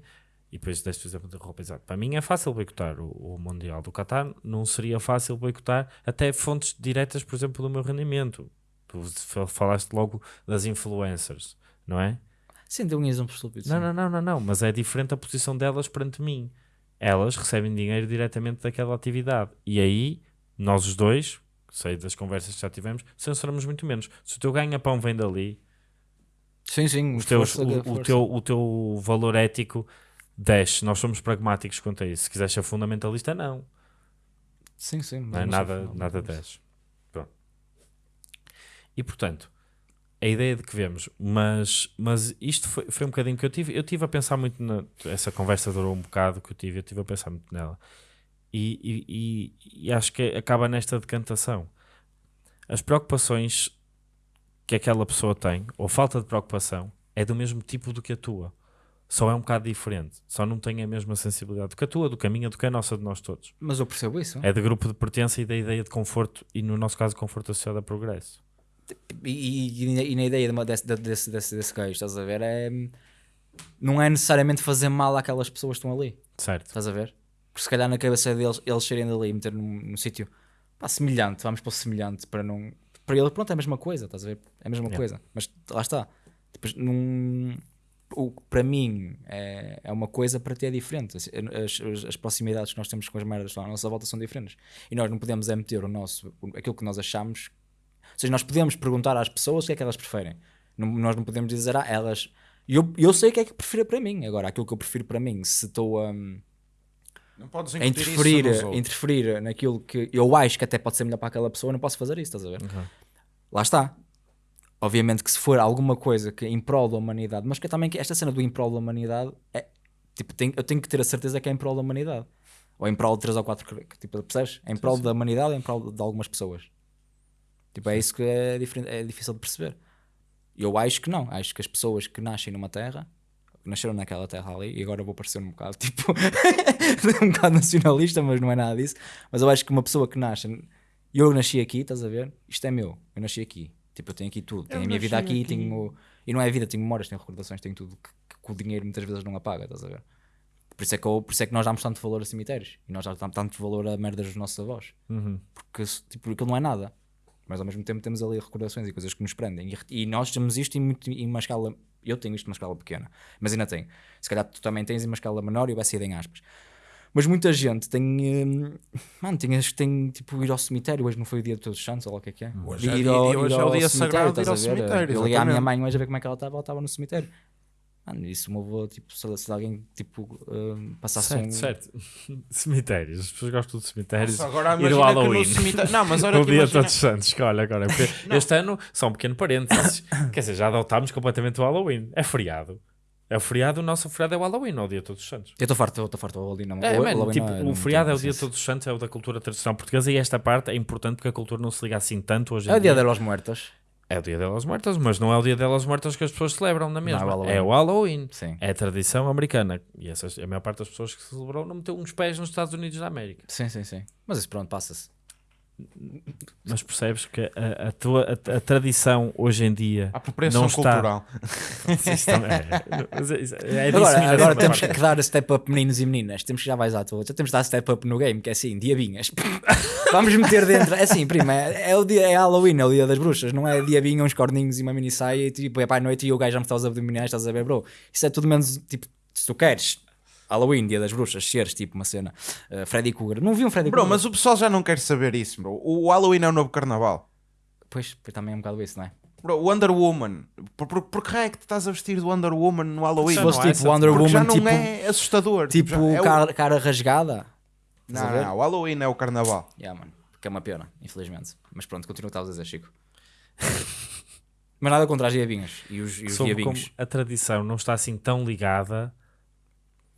e depois deste o exemplo da roupa, exato, para mim é fácil boicotar o, o Mundial do Qatar, não seria fácil boicotar até fontes diretas, por exemplo, do meu rendimento. Tu fa- falaste logo das influencers, não é? Sim, deu um exemplo estúpido. Não, não, não, não, não, mas é diferente a posição delas perante mim. Elas recebem dinheiro diretamente daquela atividade. E aí, nós os dois, sei das conversas que já tivemos, censuramos muito menos. Se o teu ganha-pão vem dali, Sim, sim. os teus, força, o, o teu, o teu valor ético desce. Nós somos pragmáticos quanto a isso. Se quiseres ser fundamentalista, não. Sim, sim. não é? Nada, nada desce. E portanto, a ideia de que vemos, mas, mas isto foi, foi um bocadinho que eu tive. Eu tive a pensar muito na. Essa conversa durou um bocado que eu tive, eu tive a pensar muito nela. E, e, e, e acho que acaba nesta decantação. As preocupações que aquela pessoa tem, ou falta de preocupação, é do mesmo tipo do que a tua. Só é um bocado diferente. Só não tem a mesma sensibilidade do que a tua, do caminho, do que a nossa, de nós todos. Mas eu percebo isso. É de grupo de pertença e da ideia de conforto, e no nosso caso, conforto associado a progresso. E, e- e na ideia de uma- desse, desse, desse, desse gajo, estás a ver? É, não é necessariamente fazer mal àquelas pessoas que estão ali. Certo? Estás a ver? Porque se calhar na cabeça deles, eles saírem dali e meter num, num sítio semelhante, vamos para o semelhante para não. Para ele, pronto, é a mesma coisa, estás a ver? É a mesma Yeah. coisa. Mas lá está. Depois, num, o que para mim é, é uma coisa, para ti é diferente. As, as, as proximidades que nós temos com as merdas lá à nossa volta são diferentes. E nós não podemos é meter o nosso, aquilo que nós achamos. Ou seja, nós podemos perguntar às pessoas o que é que elas preferem. Não- nós não podemos dizer, ah, elas. Eu, eu sei o que é que prefiro para mim. Agora, aquilo que eu prefiro para mim, se estou a. Não podes a interferir, interferir naquilo que eu acho que até pode ser melhor para aquela pessoa, eu não posso fazer isso, estás a ver? Uhum. Lá está. Obviamente que se for alguma coisa que em prol da humanidade, mas que também que esta cena do em prol da humanidade é tipo, tem- eu tenho que ter a certeza que é em prol da humanidade. Ou em prol de 3 ou 4, tipo, percebes? Em prol da humanidade, em prol de algumas pessoas. Tipo, é isso que é, diferente, é difícil de perceber. Eu acho que não. Acho que as pessoas que nascem numa terra, que nasceram naquela terra ali, e agora vou parecer um bocado tipo um bocado nacionalista, mas não é nada disso. Mas eu acho que uma pessoa que nasce, eu nasci aqui, estás a ver? Isto é meu, eu nasci aqui. Tipo, eu tenho aqui tudo, tenho a minha vida aqui, aqui. tenho. E não é vida, tenho memórias, tenho recordações, tenho tudo que, que o dinheiro muitas vezes não apaga, estás a ver? Por isso, é que eu- por isso é que nós damos tanto valor a cemitérios e nós damos tanto valor a merdas dos nossos avós Uhum. porque tipo, aquilo não é nada. Mas ao mesmo tempo temos ali recordações e coisas que nos prendem. E, e nós temos isto em, muito, em uma escala. Eu tenho isto numa escala pequena, mas ainda tenho. Se calhar tu também tens em uma escala menor e vai ser em aspas. Mas muita gente tem. hum, mano, tem, tem tipo ir ao cemitério. Hoje não foi o dia de todos os santos, ou lá o que é que é. Hoje é dia- ao- hoje ir é o dia cemitério, sagrado de ir ao cemitério, Eu liguei à minha mãe hoje a ver como é que ela estava, ela estava no cemitério. Mano, isso me levou, tipo, se, se alguém tipo, hum, passasse Certo, um. certo. Cemitérios. As pessoas gostam de cemitérios. Nossa, agora e do imagina que no Halloween. cemitério. Não, mas olha que dia imagina... todos os santos, que olha agora. porque este ano, só um pequeno parênteses. Quer dizer, já adotámos completamente o Halloween. É feriado. É o feriado, o nosso feriado é o Halloween, não é o dia de todos os santos. Eu estou farto, estou farto. O Halloween não É, o man, Halloween tipo, não é- o feriado é o dia todos os santos, é o da cultura tradicional portuguesa e esta parte é importante porque a cultura não se liga assim tanto hoje em É o dia dia. de los muertos. É o dia delas mortas, mas não é o dia delas mortas que as pessoas celebram na mesma. é o Halloween. é o Halloween. Sim. É a tradição americana. E essas, a maior parte das pessoas que celebrou não meteu uns pés nos Estados Unidos da América. Sim, sim, sim. Mas isso pronto, passa-se. Mas percebes que a, a tua a, a tradição hoje em dia A apropriação não está. cultural. É, mas é- isso- é Agora, agora temos que dar step up meninos e meninas. Temos que já vais à toa. Já temos de dar step up no game, que é assim, diabinhas. Vamos meter dentro. É assim, prima, é, é o dia, é Halloween, é o dia das bruxas. Não é diabinha, uns corninhos e uma mini saia e tipo, é para a noite e o gajo já me está aos abdominais, estás a ver, bro. Isso é tudo menos, tipo, se tu queres. Halloween, dia das bruxas, seres tipo uma cena. uh, Freddy Krueger. Não vi um Freddy Bro, Krueger. mas o pessoal já não quer saber isso, bro. O Halloween é o novo carnaval. Pois, pois também é um bocado isso, não é? Bro, Wonder Woman. Por, por, por que é que te estás a vestir de Wonder Woman no Halloween? Se fosse é tipo essa- Wonder Porque já Woman, não tipo, é assustador. tipo já é o- cara, cara rasgada. Não, Estás não, o Halloween é o carnaval. Yeah, mano. Que é uma pena, infelizmente. Mas pronto, continua o que estavas a dizer, Chico. Mas nada contra as diabinhas e os, e os Sobre como diabinhos. a tradição não está assim tão ligada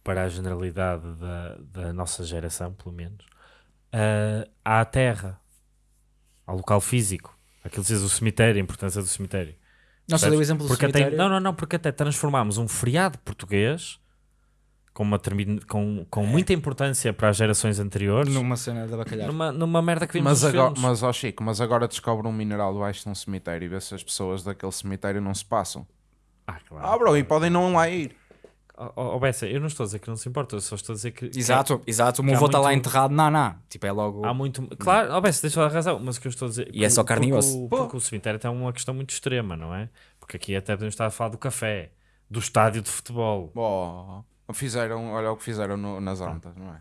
para a generalidade da, da nossa geração, pelo menos, ah, à terra, ao local físico. Aquilo diz o cemitério, a importância do cemitério. Percebes? deu o exemplo do porque até, cemitério. não, não, não, porque até transformámos um feriado português com, uma, termi- com, com muita importância para as gerações anteriores Numa cena da bacalhau. numa, numa merda que vimos Mas nos agora, filmes. mas ó Chico, mas agora descobre um mineral debaixo de um cemitério e vê se as pessoas daquele cemitério não se passam. Ah, claro. Ah, bro, e podem não lá ir. Oh, oh, Bessa, eu não estou a dizer que não se importa, eu só estou a dizer que. Exato, exato. O que meu avô está lá enterrado, não, não. Tipo, é logo. Há muito. Claro, oh, Bessa, deixa eu dar razão, mas o que eu estou a dizer. E é só carne e porque osso. o- Porque o cemitério tem uma questão muito extrema, não é? Porque aqui até podemos estar a falar do café, do estádio de futebol. Oh, fizeram, olha o que fizeram no- nas antas, não é?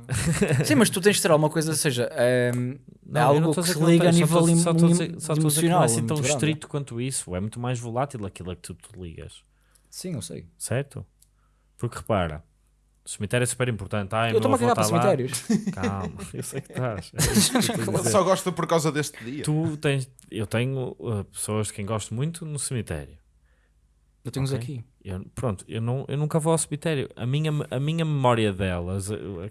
Sim, mas tu tens de ter alguma coisa, ou seja, é, é Não, eu não algo estou a que dizer se não liga a só nível estou- só a só estou a dizer que não emocional. é assim tão grande. estrito quanto isso, é muito mais volátil aquilo a que tu te ligas. Sim, eu sei. certo? Porque repara, O cemitério é super importante. Ai, Eu meu estou-me a cagar para está lá. cemitérios. Calma, eu sei que estás. É que estou. Só gosta por causa deste dia. Tu tens, eu tenho uh, pessoas de quem gosto muito no cemitério. Eu tenho-os Ok. aqui. Eu, pronto, eu, não, eu nunca vou ao cemitério. A minha, a minha memória delas, uh, uh,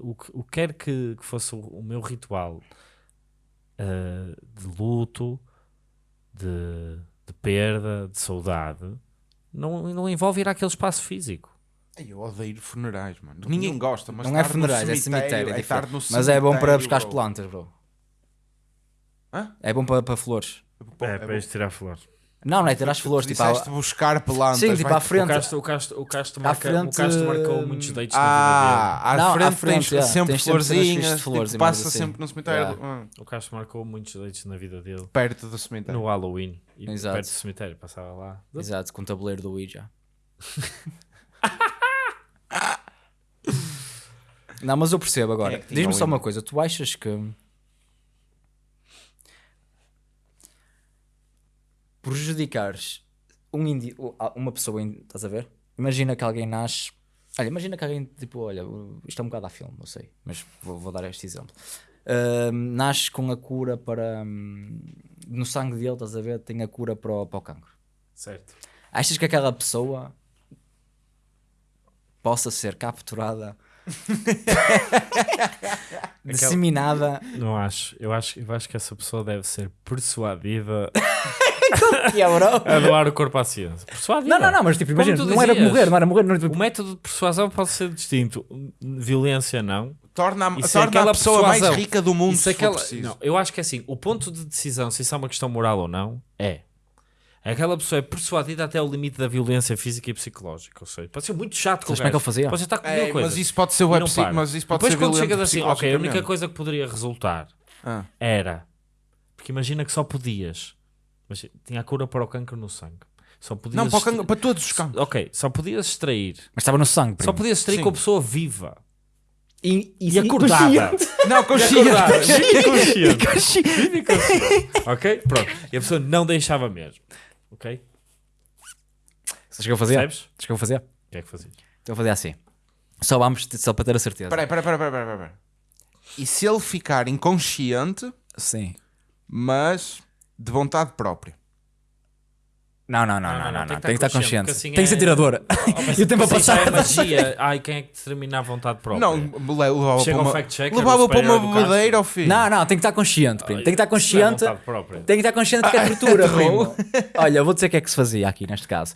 o que o que quer que, que fosse o, o meu ritual uh, de luto, de, de perda, de saudade, não, não envolve ir àquele espaço físico. Ai, Eu odeio funerais, mano. Ninguém gosta, mas não é funerais, é cemitério. é estar diferente. no Mas é bom para cemitério, buscar as bro. plantas, bro. Hã? É bom para, para flores. Pô, é, bom. para ir tirar flores. Não, não é ter as Tu flores. Tipo, disseste à- buscar plantas. Sim, tipo vai- à frente. O Castro, o Castro, o Castro, marca, frente, o Castro marcou hum, muitos dates na vida Ah, à Não, à frente, frente, tens é. sempre Tens sempre florzinhas, tipo, flores e passa assim. sempre no cemitério, Yeah. ah, dele. O Castro marcou muitos dates na vida dele. perto do cemitério. No Halloween. E Exato. perto do cemitério, passava lá. Exato, com o tabuleiro do Ouija. não, mas eu percebo agora. É Diz-me só uma coisa. Tu achas que... Prejudicares um indi... uma pessoa, estás a ver? Imagina que alguém nasce... Olha, imagina que alguém, tipo, olha, isto é um bocado a filme, não sei, mas vou, vou dar este exemplo. Ahm, nasce com a cura para... hum, no sangue dele, estás a ver, tem a cura para o, para o cancro. Certo. Achas que aquela pessoa possa ser capturada, disseminada? Não acho. Eu acho, eu acho que essa pessoa deve ser persuadida Que é, bro? a doar o corpo à ciência. Persuadida. Não, não, não, mas tipo, Como imagina, não era morrer, não era morrer, não era O tipo, método de persuasão pode ser distinto. Violência, não. Torna, é torna aquela a pessoa mais persuasão. rica do mundo, Isso se é for aquela... preciso. Não, eu acho que é assim. O ponto de decisão, se isso é uma questão moral ou não, é. Aquela pessoa é persuadida até o limite da violência física e psicológica. Ou seja, pode ser muito chato com o como é que ele fazia? Pode estar com É, mil coisas. mas isso pode ser e web mas isso pode Depois ser quando chegas assim, ok, a única coisa que poderia resultar Ah. era porque imagina que só podias mas tinha a cura para o cancro no sangue só podias Não, para, o cancro- para todos os campos. ok, só podias extrair mas estava no sangue, só primo. podias extrair Sim. com a pessoa viva E, e acordada Não, consciente. e consciente Viva e consciente. ok, pronto e a pessoa não deixava mesmo ok, Sabes o que eu fazia? percebes? Sabes o que eu fazia? o que é que fazias? Então eu fazia assim. Só vamos, só para ter a certeza. Peraí, peraí, peraí, peraí, peraí. E se ele ficar inconsciente, Sim. mas de vontade própria? Não, não, não, não, não, não. Tem que estar consciente. assim Tem que é- ser tirador. E o tempo a Assim passar. é magia ai, quem é que determina a vontade própria? Não, le- levava Chega para uma, levava para uma bebedeira ao filho. Não, não, tem que estar consciente, primo. Tem que estar é consciente. Tem que estar consciente que é tortura, primo. Olha, eu vou dizer o que é que se fazia aqui neste caso.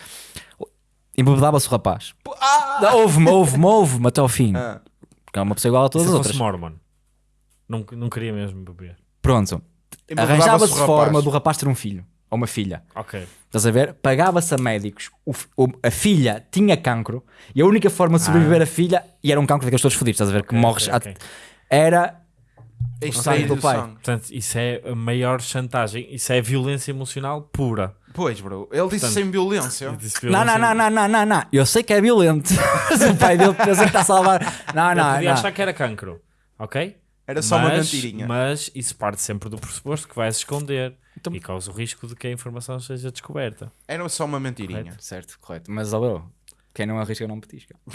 Embebedava-se o rapaz. Houve-me, houve-me, houve-me até ao fim. Ah. Porque é uma pessoa igual a se todas as fosse outras. mormon não, não queria mesmo beber Pronto. Arranjava-se forma do rapaz ter um filho. Ou uma filha. ok Estás a ver? Pagava-se a médicos. O o- a filha tinha cancro. E a única forma de sobreviver a filha, e era um cancro daqueles todos fodidos, estás a ver? que Ok, morres. ok, ok. a- Era. Extrair sangue do pai. sangue. Portanto, isso é a maior chantagem. Isso é violência emocional pura. Pois, bro. Ele disse Portanto, sem violência. Eu disse Não, não, violência- não, não, não, não, não. Eu sei que é violento. Mas o pai dele pensa que está a salvar. Não, Eu não, podia não. achar que era cancro. Ok? Era só uma Mas- mentirinha. Mas isso parte sempre do pressuposto que vais esconder Então- e causa o risco de que a informação seja descoberta. Era só uma mentirinha. Certo, correto. Mas, ó, bro, quem não arrisca não petisca.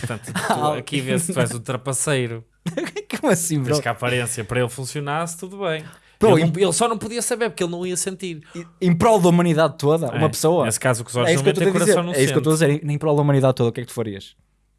Portanto, tu, aqui vê se tu és o trapaceiro. Como assim, bro? Mas que a aparência para ele funcionasse, tudo bem. Bro, ele, não- ele só não podia saber porque ele não ia sentir. Em prol da humanidade toda, É, uma pessoa. Nesse caso, que os olhos É não que metem, dizer. coração não É isso que eu estou a dizer. Em prol da humanidade toda, o que é que tu farias?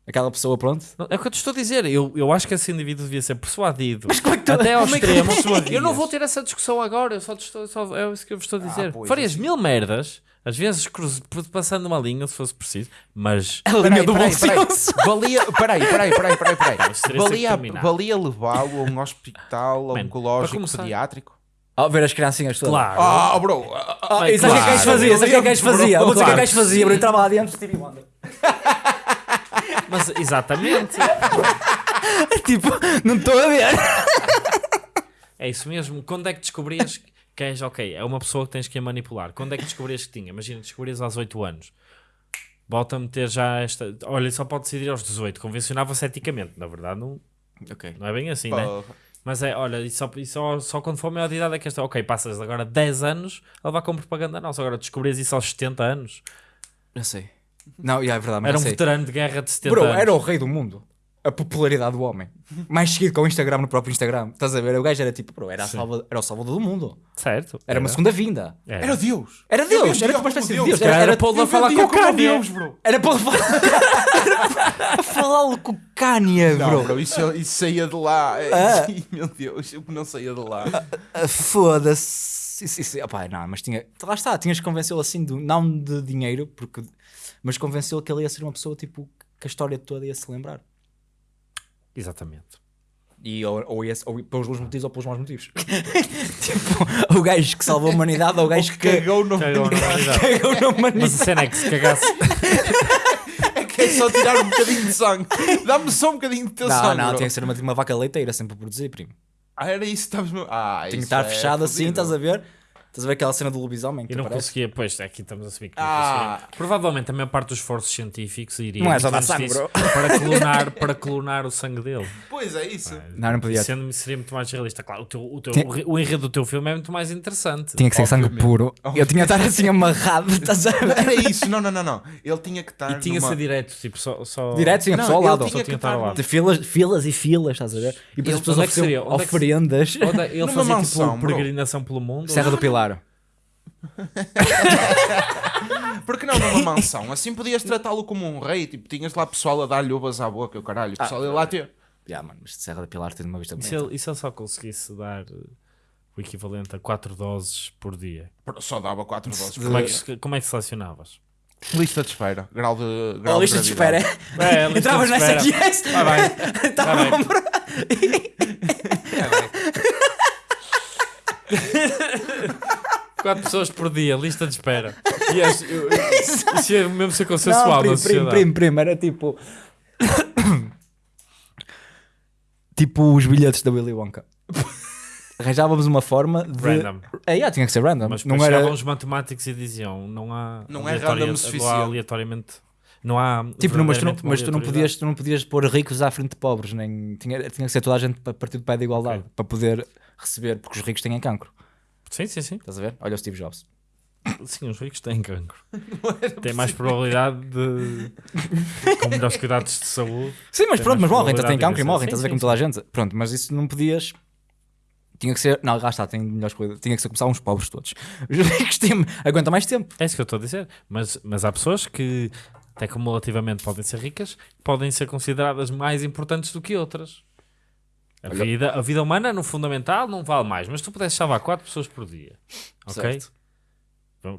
Aquela pessoa, pronto? É o que eu te estou a dizer. Eu, eu acho que esse indivíduo devia ser persuadido. como é que tu- Até ao como é que tu extremo. persuadias? eu não vou ter essa discussão agora. Eu só te estou, só- é isso que eu vos estou a dizer. pois, Farias assim. mil merdas, às vezes cruz- passando uma linha, se fosse preciso, mas. A linha do bom peraí, peraí. senso. Valia, peraí, peraí, peraí, peraí, peraí. isso Valia, valia levá-lo a um hospital oncológico pediátrico? Ao ver as criancinhas todas. Claro. Ah, bro. Ah, Bem, e sabe o que é que claro. fazia? Sabe o que é que fazia? Eu vou dizer o que é que Claro. fazia, bro. Entrava lá dentro, Stevie Wonder. Mas exatamente. Tipo, não estou a ver. É isso mesmo. Quando é que descobrias que és ok? É uma pessoa que tens que a manipular. Quando é que descobrias que tinha? Imagina, descobrias aos 8 anos. Volta a meter já esta. Olha, só pode decidir aos 18. Convencionava-se eticamente. Na verdade, não, Ok. não é bem assim, né? Mas é, olha, e só, e só, só quando for maior de idade é que esta. Ok, passas agora 10 anos a levar com propaganda nossa. Agora descobrias isso aos 70 anos. Eu sei. Não, yeah, é verdade, mas Era um sei. veterano de guerra de 70 Bro, anos. era o rei do mundo. A popularidade do homem. Mais seguido com o Instagram no próprio Instagram. Estás a ver? O gajo era tipo, bro, era, a Sim. salva- era o salvador do mundo. Certo. Era uma segunda vinda. Era. Era Deus. Era Eu Deus, vendia era tipo uma como espécie de Deus. Deus. Era, Era, era era, Paulo a Eu falar vendia com o como Kanye. Deus, bro. era para falar. falar com o Kanye, Não, bro. bro, isso, isso saía de lá. Ah. Meu Deus, eu não saía de lá. Ah, Foda-se. Isso, isso, opá, não, mas tinha. Lá está, tinhas que convencê-lo assim, de, não de dinheiro, porque, mas convencê-lo que ele ia ser uma pessoa tipo que a história toda ia se lembrar. Exatamente. E ou, ou, ia, ou pelos bons motivos ou pelos maus motivos. tipo, o gajo que salvou a humanidade ou o gajo que Cagou no Cagou na humanidade. cagou na Mas a humanidade. cena é que se cagasse. que é só tirar um bocadinho de sangue. Dá-me só um bocadinho de teu Não, sangue. não, bro. tinha que ser uma, uma vaca leiteira sempre a produzir, primo. Ah, era isso que estavas. Ah, Tinha que estar é fechado assim, fodido. estás a ver? Estás a ver aquela cena do lobisomem? que E não aparece? conseguia, pois, aqui estamos a assumir que não Ah. conseguia. Provavelmente a maior parte dos esforços científicos iria Não é só dar sangue, disso, para clonar, para clonar o sangue dele. Pois é isso. Não, não podia. Sendo seria muito mais realista. Claro, o, teu, o, teu, Tinha- o re- o enredo do teu filme é muito mais interessante. Tinha que ser sangue Obviamente. puro. Eu tinha de estar assim amarrado, estás a ver? Era isso. Não, não, não, não. Ele tinha que estar. E tinha que numa... ser direto, tipo, só. só... Direto, sim, a Não, pessoa ao lado. tinha Só que tinha que estar ao lado. De filas, filas e filas, estás a ver? E depois as pessoas onde é que é que- oferendas. Da- Ele fazia mansão, tipo bro. peregrinação pelo mundo. Serra do Pilar. Porque não numa mansão? Assim podias tratá-lo como um rei. Tipo, tinhas lá pessoal a dar-lhe uvas à boca, o caralho. O pessoal ia lá ter. Já, mano, mas Serra do Pilar tem uma vista E se, ele, e se ele só conseguisse dar eh, o equivalente a 4 doses por dia? Só dava 4 doses. Como é que, se- como é que selecionavas? Lista de espera. Grau de. Grau Oh, lista de espera. gravidade. É, a lista Entravas de nessa espera. yes! Tá bem. Tá bem. 4 pessoas por dia, lista de espera. E acho- eu- eu- Isso é mesmo ser consensual Não, na primo, primo, sociedade. primo, era tipo... tipo os bilhetes da Willy Wonka. Arranjávamos uma forma de... Random. É, yeah, tinha que ser random. Mas não era... chegavam os matemáticos e diziam: não há. Não é random o Não há suficiente. aleatoriamente. Não há. Tipo, não, mas, tu não, mas tu, não podias, tu não podias pôr ricos à frente de pobres, nem tinha, tinha que ser toda a gente a partir do pé da igualdade Ok. para poder receber, porque os ricos têm cancro. Sim, sim, sim. Estás a ver? Olha o Steve Jobs. Sim, os ricos têm cancro. Têm mais probabilidade de. com melhores cuidados de saúde. Sim, mas pronto, mas morrem, então têm cancro e morrem, estás a ver sim, como toda a gente. Pronto, mas isso não podias. Tinha que ser. Não, lá está, tem melhores coisas. Tinha que ser começar uns pobres todos. Os ricos têm. Aguenta mais tempo. É isso que eu estou a dizer. Mas, mas há pessoas que, até cumulativamente, podem ser ricas, podem ser consideradas mais importantes do que outras. A, Olha- vida, a vida humana, no fundamental, não vale mais. Mas tu pudesses salvar 4 pessoas por dia. Ok? Certo.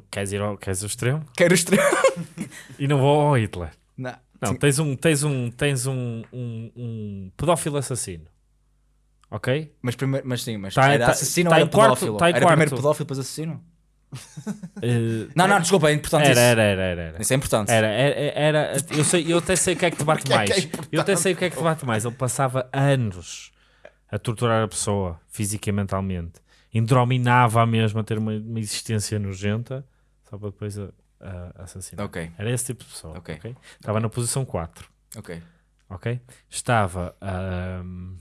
Queres ir ao, queres ao extremo? Quero extremo. E não vou ao Hitler. Não. Não, tens um, tens um, tens um, um, um pedófilo assassino. Ok? Mas, primeiro, mas sim, mas Tá- era tá- assassino tá ou era quarto- pedófilo? tá era primeiro quarto. pedófilo, depois assassino? Eh, Não, não, desculpa, é importante era, isso. era, era, era, era. Isso é importante. Era, era, era- eu, sei, eu até sei o que é que te bate Porque é é mais. eu até sei o que é que te bate mais. Ele passava anos a torturar a pessoa, física e mentalmente. Indrominava a mesma a ter uma, uma existência nojenta, só para depois a, a assassinar. Ok, Era esse tipo de pessoa. Ok. ok? Estava na posição 4. ok. ok? Estava. ahm, hum,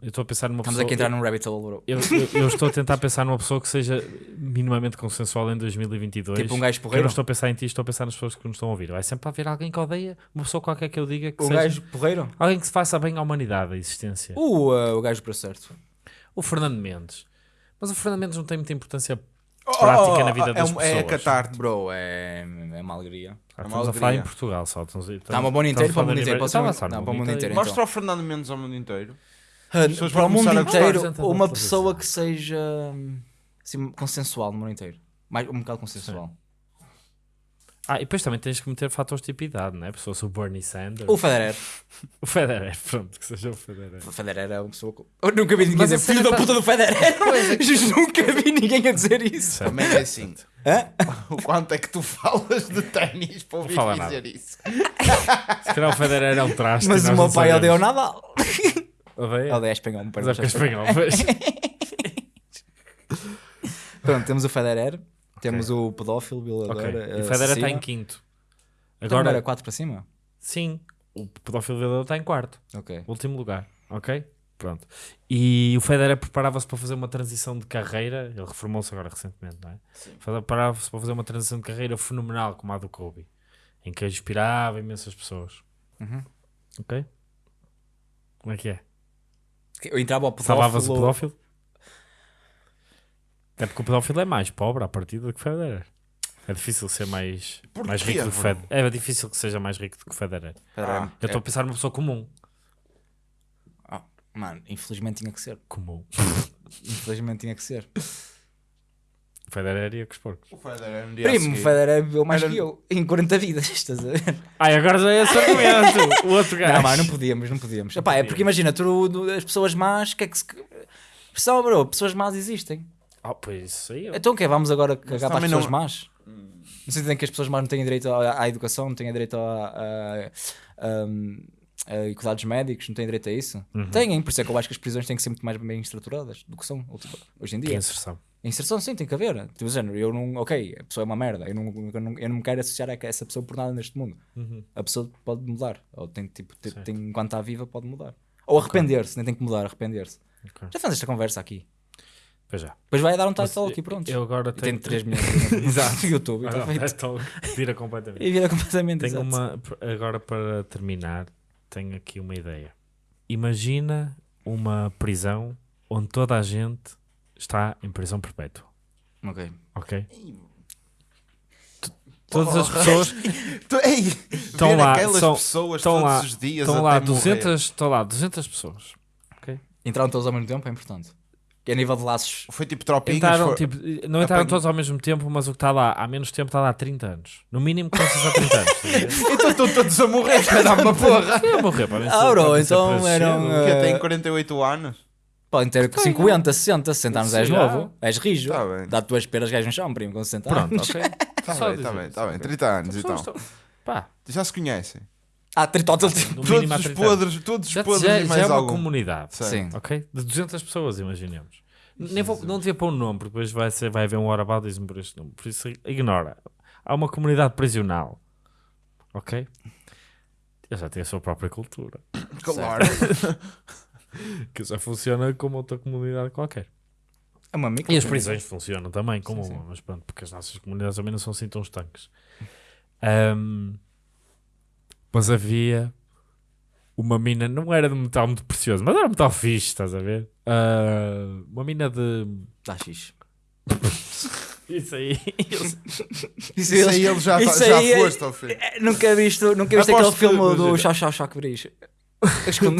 eu estou a pensar numa Estamos pessoa. aqui a entrar num rabbit hole, bro. eu, eu- eu estou a tentar pensar numa pessoa que seja minimamente consensual em 2022. Tipo um gajo Que eu porreiro. não estou a pensar em ti, estou a pensar nas pessoas que nos estão a ouvir. Vai sempre haver alguém que odeia uma pessoa qualquer que eu diga que O seja. gajo porreiro? Alguém que se faça bem à humanidade, à existência. O, uh, o gajo para certo. O Fernando Mendes. Mas o Fernando Mendes não tem muita importância Oh, prática na vida é das um- pessoas. É catarte. Bro, é, é uma alegria. Ah, uma estamos a falar em Portugal só. Estamos, estamos, Está uma boa inteiro para o mundo inteiro. Mostra o Fernando Mendes ao mundo inteiro. Pessoas para o mundo inteiro, uma pessoa que seja hum, assim, consensual no mundo inteiro. Mais, um bocado consensual. Ah, e depois também tens que meter fatores de tipo idade, não é? Pessoas o Bernie Sanders. O Federer. O Federer, pronto, que seja o Federer. O Federer era uma pessoa. Eu nunca vi ninguém Mas dizer filho da tá- puta do Federer. Juro, nunca vi ninguém a dizer isso. Também é assim. Hã? O quanto é que tu falas de ténis para ouvir dizer isso? Se calhar o Federer é um traste. Mas o meu pai odeia o Nadal. Odeia? Odeia espanhol, me Mas é parece. é espanhol. pois. Pronto, temos o Federer, temos o pedófilo, violador. Ok. eh, E o Federer está em quinto. Então Agora, era 4 para cima? sim, o pedófilo violador está em quarto. Ok. Último lugar, ok? Pronto. E o Federer preparava-se para fazer uma transição de carreira. Ele reformou-se agora recentemente, não é? Preparava-se para fazer uma transição de carreira fenomenal como a do Kobe, em que inspirava imensas pessoas. Uhum. Ok? Como é que é? Eu entrava ao Salvava-se o pedófilo. pedófilo? Até porque o pedófilo é mais pobre à partida do que o Federer. É difícil ser mais, Porquê, mais rico do que? Federer. É difícil que seja mais rico do que o Federer. Ah, Eu estou a pensar numa pessoa comum. ah, mano, infelizmente tinha que ser. Comum. Infelizmente tinha que ser. O Federer ia com os porcos. O Federer no dia Primo, o Federer viveu mais Era- que eu. Em 40 vidas, estás a ver? Ai, agora já é esse argumento. O outro gajo. Não, mano, não podíamos, não podíamos. Epá, é porque imagina, tu, tu- as pessoas más, que é que se. Pessoal, bro, pessoas más existem. Oh, pois isso aí. Então o quê? Vamos agora cagar para as também pessoas não- más? No sentido em que as pessoas más não têm direito à, à educação, não têm direito a, a, a, a cuidados médicos, não têm direito a isso? Uhum. Têm, por isso é que eu acho que as prisões têm que ser muito mais bem estruturadas do que são ultima- hoje em Que dia. inserção. A inserção sim, tem que haver. Tipo, género, eu não, ok, a pessoa é uma merda, eu não, eu não, eu não me quero associar a essa pessoa por nada neste mundo. Uhum. A pessoa pode mudar, ou tem, tipo, tem, tem- enquanto está viva, pode mudar. Ou arrepender-se, nem tem que mudar, arrepender-se. Ok. Já fazes esta conversa aqui. Pois já. Depois vai dar um title aqui, pronto. Eu agora tenho. tem 3 milhões Exato. no YouTube. não, feito. então, vira completamente. E vira completamente Tenho exato. uma. Agora para terminar, tenho aqui uma ideia. Imagina uma prisão onde toda a gente está em prisão perpétua. Ok. Ok? Todas as pessoas Estão lá, aquelas são- pessoas estão todos lá, os dias estão lá até morrer. 200, estão lá 200 pessoas. Entraram todos ao mesmo tempo é importante. Que a nível de laços. Foi tipo tropinhos. Entraram, foi- tipo, não entraram Apanho- todos ao mesmo tempo, mas o que está lá há menos tempo está lá há 30 anos. No mínimo começas há 30 anos. ver? Então estão todos a morrer, dar uma porra. Eu morrer para mim. Ah, bro, então eram, Que eh, tem 48 anos. Podem ter 50, 60, 60 anos és novo. já. És rijo. Tá bem. Dá-te duas peras gajos no chão, primo, com 60 Pronto, anos. ok. Está Só bem, dizer está bem, isso, está bem. ok. 30 anos. Pessoas estão- Pá, Já se conhecem. Ah, tritótil. no Todos há os 30 anos. podres, todos os Já, podres já, e já mais é uma algum. comunidade. Sim. Ok? De 200 pessoas, imaginemos. Nem vou, não devia pôr um nome, porque depois vai, ser, vai haver um whataboutismo por este nome. Por isso, ignora. Há uma comunidade prisional. Ok? Ele já tem a sua própria cultura. Claro. Que já funciona como outra comunidade qualquer. É uma micro. E as prisões funcionam também como Sim, sim. uma, mas pronto, porque as nossas comunidades também não são assim tão estanques. Ahm, mas havia uma mina, não era de metal muito precioso, mas era metal fixe, estás a ver? Ah, uma mina de. Dá X. Isso aí. Isso, Isso aí ele já, tá- isso já aí é- foste ao fim. é, Nunca visto, nunca visto Aposto aquele filme do. Chau Chau Chau Quebris. Os con-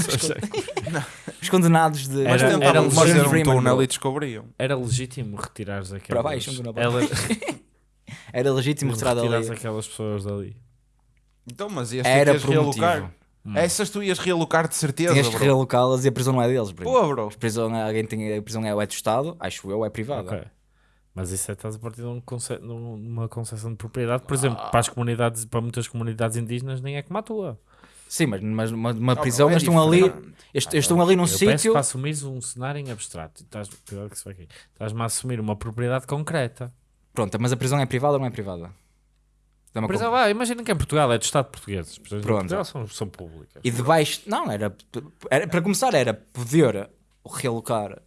os condenados de. Era- era fazer Morgan um túnel bro. e descobriam. Era legítimo retirares aquelas. Para baixo, um túnel ela- Era legítimo retirar dali. aquelas pessoas dali. Então, mas este Era ias realocar. motivo. Essas tu ias realocar de certeza, Tinhas que bro. realocá-las e a prisão não é deles, primo. Pô, bro. A prisão, é- alguém tem, a prisão é, é do Estado, acho eu, é privada. Ok. Mas isso é estás a partir de um conce- num- numa concessão de propriedade, por exemplo, para as comunidades, para muitas comunidades indígenas, nem é como a tua. Sim, mas numa, numa, numa Ah, prisão é eles estão ali, eles, eles estão ali num Eu peço sítio. para assumires um cenário em abstrato. E Estás, isso. Estás-me a assumir uma propriedade concreta. Pronto, mas a prisão é privada ou não é privada? Uma exemplo, ah, imagina que em Portugal é do Estado português. As prisões Pronto. Portugal são, são públicas. E debaixo. Não, era, era. Para começar, era poder realocar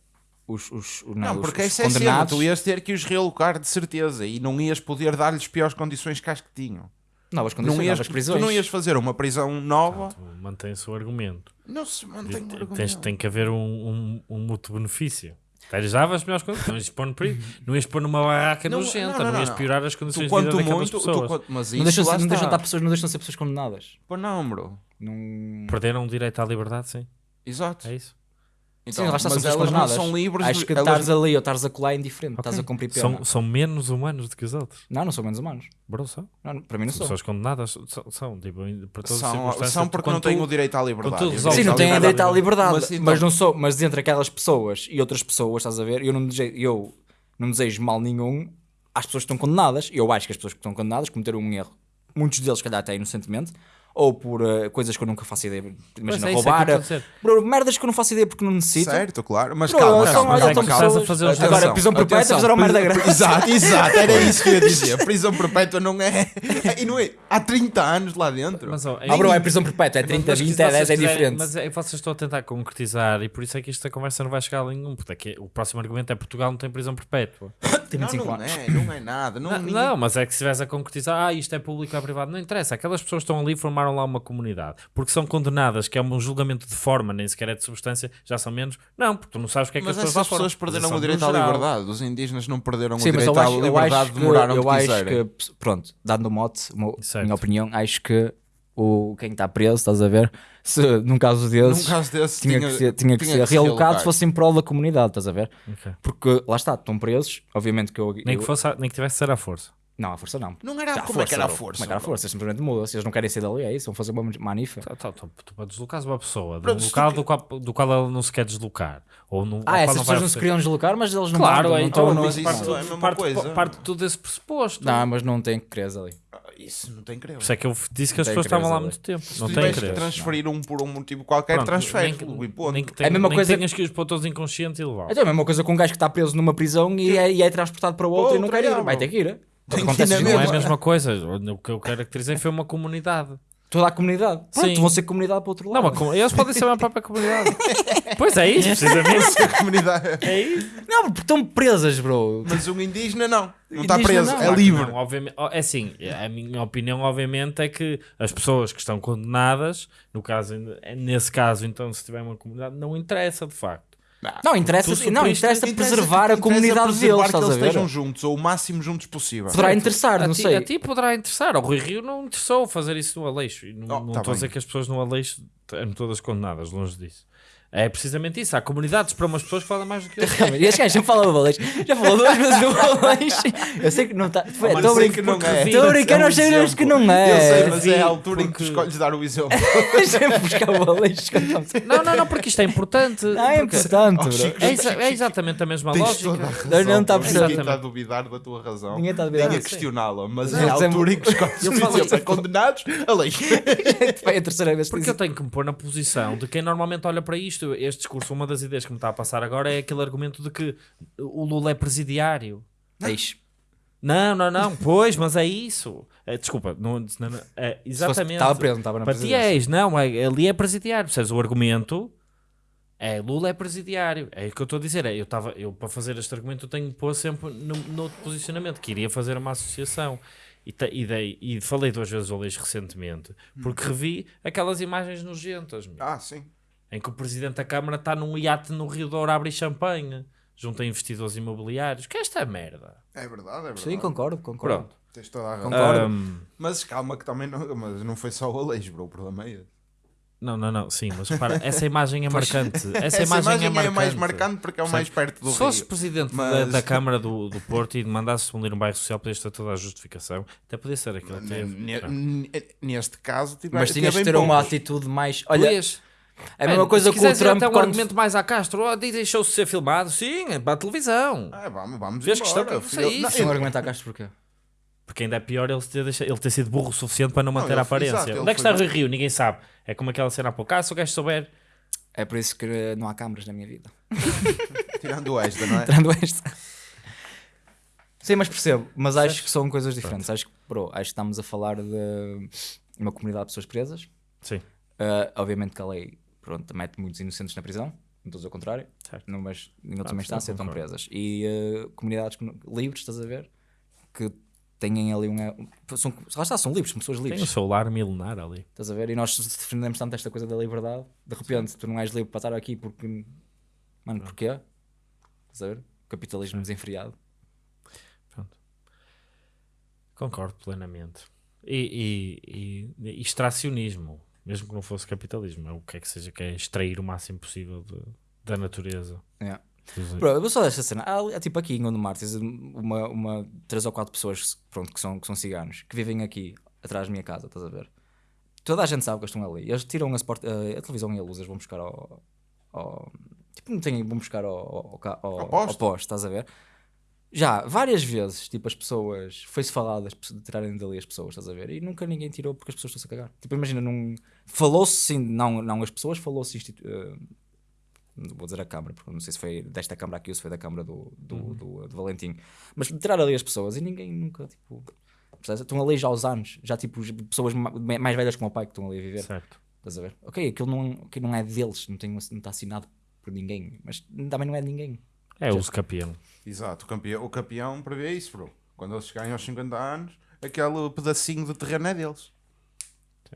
os, os, os, Não, os- porque os essa é cena, condenados. tu ias ter que os realocar de certeza e não ias poder dar-lhes piores condições que as que tinham. Novas Não condições, ias, novas tu prisões. não ias fazer uma prisão nova. Tu mantém-se o argumento. Não se mantém o Tens- argumento. tem que haver um, um, um mútuo benefício. Eles davam as melhores condições. Não ias pôr, no perigo. não ias pôr numa barraca Não, nojenta. não, Não, não, não, ias não. piorar as Tu, condições de vida daquelas muito, tu, pessoas. quanto- mas Não deixam, não, deixam estar pessoas, não deixam ser pessoas condenadas. Pô, não, bro. Não... Perderam o direito à liberdade, sim. Exato. É isso. Então, Sim, lá está, mas são pessoas elas não são livres. Acho que elas- estares ali ou estares a colar é indiferente, Ok. estás a cumprir pena. São, são menos humanos do que os outros. Não, não são menos humanos. Bro, são. Não, para mim não São são. pessoas condenadas. São, são tipo, para todas as São, circunstâncias. são porque não têm o direito à liberdade. tu o Sim, não têm liberdade- direito à liberdade, Mas, mas, então- não sou, mas entre aquelas pessoas e outras pessoas, estás a ver? Eu não desejo, eu não desejo mal nenhum às pessoas que estão condenadas. Eu acho que as pessoas que estão condenadas cometeram um erro. Muitos deles, se calhar, até inocentemente. Ou por eh, coisas que eu nunca faço ideia. Imagina, é isso, é roubar. dizer. Bro, merdas que eu não faço ideia porque não necessito. Certo, claro. Mas Bro, calma, calma. olha, mas é estão que estás a pessoas- fazer os- Agora, Atenção, prisão perpétua atenção. fizeram merda grande. Exato, exato, era isso que eu ia dizer. Prisão perpétua não é. E não é. Há 30 anos lá dentro. Mas, ó, Ah, bro, é prisão perpétua, é 30, Mas que 20, se é vocês 10, é diferente. Mas é, vocês estão a tentar concretizar e por isso é que esta conversa não vai chegar a nenhum. Porque é que o próximo argumento é Portugal não tem prisão perpétua. Tem não, 25 não anos. é, não é nada. Não, Não, ninguém- não, mas é que se estivesse a concretizar, ah, isto é público ou é privado, não interessa. Aquelas pessoas estão ali e formaram lá uma comunidade. Porque são condenadas, que é um julgamento de forma, nem sequer é de substância, já são menos. Não, porque tu não sabes o que é que Mas as pessoas lá pessoas perderam o direito à liberdade. Os indígenas não perderam Sim, o eu direito acho, à eu liberdade, acho que, demoraram eu que acho quiserem. que, pronto, dando o mote, uma, minha opinião, acho que o, quem está preso, estás a ver, se num caso desses, Num caso desse, tinha, que ser, tinha que ser realocado realocar. se fosse em prol da comunidade, estás a ver? Ok. Porque lá está, estão presos, obviamente que eu. Nem eu- que, fosse, nem que tivesse de ser à força. Não, a força não. Não era Já, como é que era a força. Como é que era a força? Simplesmente muda. Se eles não querem ser dali, é isso. Vão fazer uma manifa. Tá, tá, tá, tu para deslocares uma pessoa de um local do qual, do qual ela não se quer deslocar. Ou no, Ah, essas não pessoas não se queriam deslocar, mas eles não Claro, é, não então, mas não, isso parte, é a mesma parte, coisa. parte tudo desse pressuposto. Não, mas não tem que crer ali. Ah, Isso não tem creio. Por isso é que eu disse que as pessoas estavam lá há muito tempo. Se Não tu tem crer. transferir um por um motivo qualquer, transfere. É a mesma coisa- tenhas que os pôr todos inconscientes e levar. Então é a mesma coisa com um gajo que está preso numa prisão e é, e é transportado para outra e não quer ir. Vai ter que ir. Tem que Acontece ir na isso, Não é a mesma. mesma coisa. O que eu caracterizei foi uma comunidade. Toda a comunidade. Pronto, Sim. vão ser comunidade para o outro Não, lado. uma com- eles podem ser uma própria comunidade. pois é isso, precisamente. A comunidade. É isso. Não, porque estão presas, bro. Mas um indígena não. Não está Indígena preso, não. é Claro que livre. não, obviamente, oh, é assim, a minha opinião, obviamente, é que as pessoas que estão condenadas, no caso, nesse caso, então, se tiver uma comunidade, não interessa de facto. Não, interessa, Tu não, interessa Interessa- preservar a interessa comunidade preservar deles, que estás eles a ver? estejam juntos, ou o máximo juntos possível. Poderá interessar, a não ti, sei. A ti poderá interessar. Ao Rui Rio não interessou fazer isso no Aleixo. E não Oh, não tá estou a dizer que as pessoas no Aleixo eram todas condenadas, longe disso. É precisamente isso. Há comunidades para umas pessoas que falam mais do que outras. E este gajo já falou do Valeixo. Já falou duas vezes do Valeixo. Eu sei que não está. Estou a sei brincar que não é. Estou a brincar, É nós sabemos que não Eu é. sei, mas é a altura em que escolhes dar o exemplo. Sempre buscar estamos- Não, não, não, porque isto é importante. Não, é porque- importante, Oh, É, é exatamente a mesma Tens lógica. toda a razão. Não, está a Ninguém perceber. está a duvidar da tua razão. Ninguém está a duvidar. A Sim. questioná-la, mas é a eu altura em que escolhes Eu o exemplo. É condenados, a lei. Foi a terceira vez que Porque eu tenho que me pôr na posição de quem normalmente olha para isto. Este discurso, uma das ideias que me está a passar agora é aquele argumento de que o Lula é presidiário. Eis. Não, não, não, pois, mas é isso. É, desculpa, não, não, não, é, exatamente. Estava preso, não estava na Para ti és, não, é, ali é presidiário. Percebes? O argumento é Lula é presidiário. É o que eu estou a dizer. É, eu, estava eu, para fazer este argumento, eu tenho que pôr sempre no, no outro posicionamento, que iria fazer uma associação. E, te- e, dei- e falei duas vezes ao Leixo recentemente, porque revi aquelas imagens nojentas, meu, Ah, sim. Em que o presidente da Câmara está num iate no Rio Douro a abrir champanhe, junto a investidores imobiliários. Que é esta merda? É verdade, é verdade. Sim, concordo, concordo. Pronto. Tens toda a razão. Concordo. Ahm, Mas calma que também não, mas não foi só o Aleixo, bro. O problema é esse. não, não, não, sim, mas repara, essa imagem é marcante. Essa, Essa imagem, é, é, marcante. mais marcante porque é o mais perto do Se fosses Rio. presidente Mas- da, da Câmara do, do Porto e mandasse demolir um bairro social, podias ter toda a justificação. Até podia ser aquilo que teve. Neste caso, tive, Mas tinhas de ter uma poucos. atitude mais. Olha, Podias. É a mesma coisa que o Trump até um quando. argumento mais à Castro, oh, deixou-se ser filmado. Sim, é para a televisão. Ah, vamos, vamos Fez embora. questão que eu Não, isso. Não argumentar Castro porquê? Porque ainda é pior ele ter, deixado- ele ter sido burro o suficiente para não manter ele a aparência. exato, Onde é que está o Rui Rio? Ninguém sabe. É como aquela cena há pouco. Ah, se o gajo souber. É por isso que não há câmaras na minha vida. Tirando esta, não é? Tirando esta. Sim, mas percebo. Mas acho que são coisas diferentes. Acho que, bro, acho que estamos a falar de uma comunidade de pessoas presas. Sim. Uh, obviamente que a lei pronto, mete muitos inocentes na prisão, não estou a dizer o contrário, Certo. não, mas em última Ah, instância estão presas. E uh, comunidades livres, estás a ver? Que têm ali um. São, lá está, são livres, pessoas Tem o livres. seu lar milenar ali. Estás a ver? E nós defendemos tanto esta coisa da liberdade, de repente tu não és livre para estar aqui porque. Mano, porquê? Estás a ver? Capitalismo desenfreado. Concordo plenamente. E, e, e, e extracionismo, mesmo que não fosse capitalismo, é o que é que seja, que é extrair o máximo possível de- da natureza. Yeah. Dos- Bro, eu vou só desta cena. Há, há tipo aqui em Gondomar, tens uma, uma, três ou quatro pessoas pronto, que, são, que são ciganos que vivem aqui atrás da minha casa, estás a ver? Toda a gente sabe que eles estão ali. Eles tiram as port- a, a televisão e a luz, eles vão buscar ao. ao- tipo, não têm, vão buscar ao, ao, ao, Ao ao poste, estás a ver? Já, várias vezes, tipo, as pessoas. Foi-se falado de tirarem dali as pessoas, estás a ver? E nunca ninguém tirou porque as pessoas estão-se a cagar. Tipo, imagina, num. Falou-se sim, não, não as pessoas, falou-se. não vou dizer a Câmara, porque não sei se foi desta Câmara aqui ou se foi da Câmara do, do, do, do Valentim. Mas de tirar ali as pessoas e ninguém nunca, tipo. percebes? Estão ali já aos anos, já tipo as pessoas ma- mais velhas como o pai que estão ali a viver. Certo. Estás a ver? Ok, aquilo não, aquilo não é deles, não, tem, não está assinado por ninguém, mas também não é de ninguém. É o campeão. Exato, o campeão, o campeão prevê isso, bro. Quando eles chegarem aos 50 anos, aquele pedacinho de terreno é deles.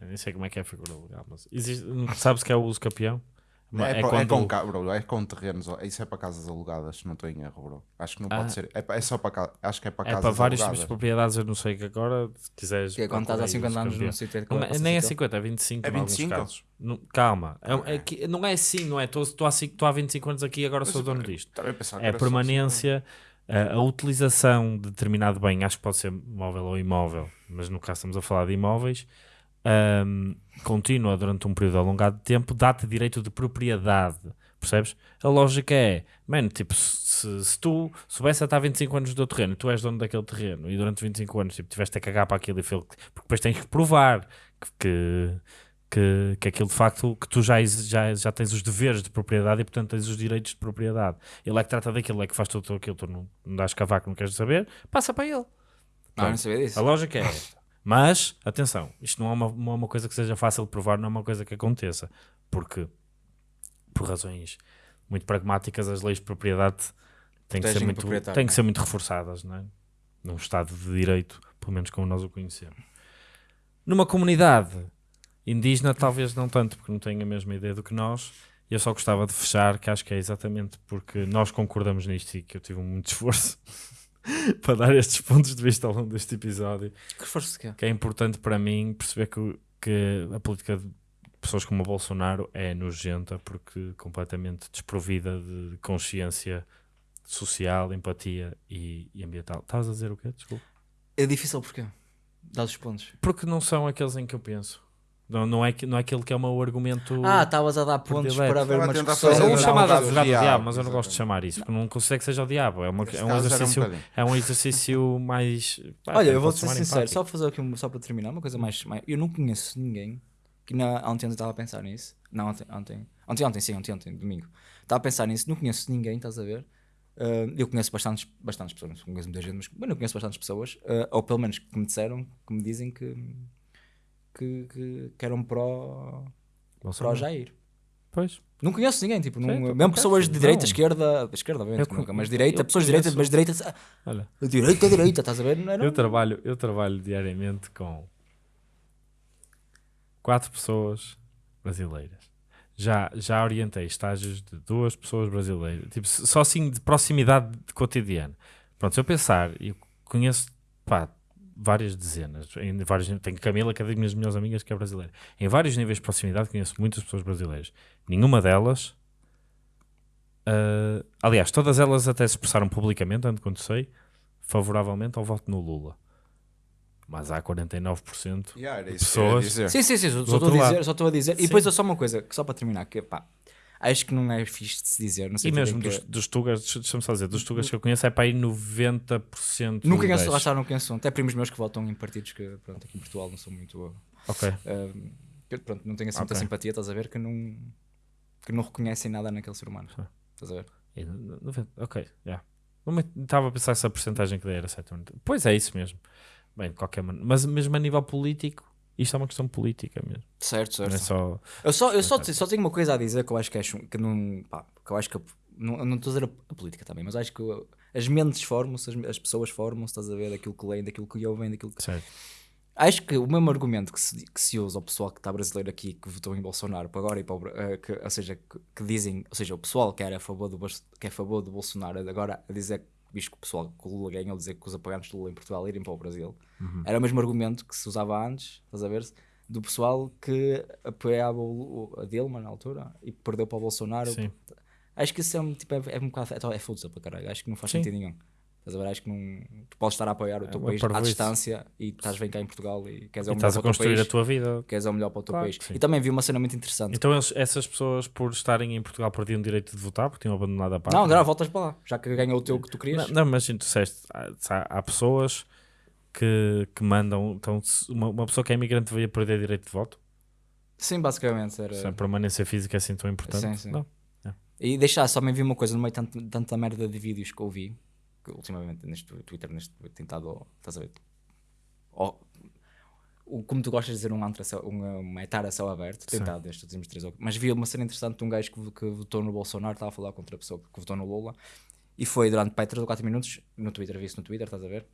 Nem sei como é que é a figura legal, mas existe, sabes que é o uso campeão? É, co- é com, ca- bro, é com terrenos, isso é para casas alugadas, se não estou em erro, bro. Acho que não Ah. pode ser. É, é só para ca- acho que é para é casas para vários tipos alugadas. de propriedades, eu não sei que agora, se quiseres. Que é quando estás há procura aí 50 uso anos Não é- passa nem é sítio. 50, é 25 É em alguns 25? casos. Não- calma, é, é que, não é assim, não é? Estou há, cinco- estou há 25 anos aqui e agora sou dono disto. É a permanência, a, a utilização de determinado bem, acho que pode ser móvel ou imóvel, mas no caso estamos a falar de imóveis, ahm, contínua durante um período alongado de tempo, dá-te direito de propriedade. Percebes? A lógica é, mano, tipo, se, se tu soubesse estar 25 anos do teu terreno, tu és dono daquele terreno e durante 25 anos tipo, tiveste a cagar para aquilo e foi, porque depois tens que provar que, que, que aquilo de facto que tu já, já, já tens os deveres de propriedade e portanto tens os direitos de propriedade. Ele é que trata daquilo, é que faz tudo aquilo, tu não, não dás cavaco, não queres saber, passa para ele. Ah, não sabia disso. A lógica é. Mas, atenção, isto não é, uma, não é uma coisa que seja fácil de provar, não é uma coisa que aconteça. Porque, por razões muito pragmáticas, as leis de propriedade têm que, ser muito, têm que é? ser muito reforçadas, não é? Num Estado de Direito, pelo menos como nós o conhecemos. Numa comunidade indígena, talvez não tanto, porque não têm a mesma ideia do que nós. E eu só gostava de fechar, que acho que é exatamente porque nós concordamos nisto e que eu tive muito esforço para dar estes pontos de vista ao longo deste episódio Que que é? que é importante para mim perceber que, que a política de pessoas como o Bolsonaro é nojenta porque completamente desprovida de consciência social, empatia e, e ambiental. Estavas a dizer o quê? Desculpa. É difícil porquê? Dá os pontos. Porque não são aqueles em que eu penso. Não, não, é, que- não é aquele que é o meu argumento. Ah, estavas a dar pontos para haver uma tentar discussão. fazer Sou um Não, chamado não, advogado do diabo, diabo, mas eu não gosto de chamar isso, porque não considero que seja o diabo. É, uma, é um um exercício, bocadinho. é um exercício mais. pá, Olha, eu vou ser sincero, só fazer aqui um, só para terminar, uma coisa mais, mais- Eu não conheço ninguém que na, ontem eu estava a pensar nisso. Não, ontem, ontem, ontem, ontem, sim, ontem, ontem, domingo. Estava a pensar nisso, não conheço ninguém, estás a ver? Ah, eu conheço bastantes, bastantes pessoas, não conheço muita gente, mas bueno, eu conheço bastantes pessoas, ah, ou pelo menos que me disseram, que me dizem que, que, que, que eram pró, pró. Jair. Pois. Não conheço ninguém, tipo, não, Certo, mesmo pessoas de direita, não. esquerda, esquerda, obviamente, Eu nunca, mas direita, eu pessoas de direita, mas direita, Olha, direita, direita, estás a ver? Não era- Eu trabalho, eu trabalho diariamente com quatro pessoas brasileiras. Já, já orientei estágios de duas pessoas brasileiras. Tipo, só assim de proximidade de cotidiano. Pronto, se eu pensar, eu conheço pá, várias dezenas. Em vários, tenho Camila, que é das minhas melhores amigas, que é brasileira. Em vários níveis de proximidade conheço muitas pessoas brasileiras. Nenhuma delas. ah, aliás, todas elas até se expressaram publicamente, tanto quanto sei, favoravelmente ao voto no Lula. Mas há 49%. Yeah, de pessoas. Sim, sim, sim, só, estou a dizer, só estou a dizer. Sim. E depois só uma coisa, que só para terminar, que pá, acho que não é fixe de se dizer, não sei E mesmo dos, que... dos tugas, deixa- deixa-me só dizer, dos tugas que eu conheço é para aí 90%. Não conheço, lá está, não conheço. Até primos meus que votam em partidos que, pronto, aqui em Portugal não são muito. Ok. ah, que, pronto, não tenho assim muita Ok. simpatia, estás a ver? Que não, que não reconhecem nada naquele ser humano. Sim. Estás a ver? E no- 90, ok, já. Me- Estava a pensar se a porcentagem que dei era 7 ou 90. Pois é isso mesmo. Bem, de qualquer maneira. Mas mesmo a nível político, isto é uma questão política mesmo. Certo, certo. é só. Eu só, eu só, só tenho uma coisa a dizer que eu acho que acho que não. Pá, que eu acho que. Não, não estou a dizer a, política também, mas acho que as mentes formam-se, as, as pessoas formam-se, estás a ver, daquilo que leem, daquilo que ouvem, daquilo que. Certo. Acho que o mesmo argumento que se, que se usa ao pessoal que está brasileiro aqui, que votou em Bolsonaro para agora e para o, eh, que, ou seja, que, que dizem, ou seja, o pessoal que era a favor do, que é a favor do Bolsonaro agora a dizer, visto que o pessoal que o Lula ganhou, dizer que os apoiantes do Lula em Portugal irem para o Brasil, era o mesmo argumento que se usava antes, estás a ver? Do pessoal que apoiava o, a Dilma na altura e perdeu para o Bolsonaro. Sim. Acho que isso é um, tipo, é, é um bocado, é, é para caralho, acho que não faz Sim. sentido nenhum. Estás a ver? Acho que não, tu podes estar a apoiar o teu uma país à distância e estás bem cá em Portugal e queres E é o melhor estás a para o teu construir país. a tua vida. Queres é o melhor para o teu Claro país. E também vi uma cena muito interessante. Então eles- essas pessoas, por estarem em Portugal, perdiam o direito de votar porque tinham abandonado a pátria. não, agora voltas para lá. Já que ganhou o teu que tu querias. Não, não, mas tu disseste, há, há- pessoas que, que mandam. Então, uma, uma pessoa que é imigrante devia perder direito de voto? Sim, basicamente. Era... Se a permanência física é assim tão importante? Sim, sim. Não. E deixar, só me vi uma coisa no meio de tanta merda de vídeos que eu vi, que ultimamente neste Twitter, neste tentado, estás a ver? Oh, como tu gostas de dizer um, antro a céu- um, um etar a céu aberto, tentado estes últimos três ou- Mas vi uma cena interessante de um gajo que, que votou no Bolsonaro, estava a falar contra a pessoa que votou no Lula, e foi durante pá, 3 ou 4 minutos, no Twitter, vi isso no Twitter, estás a ver?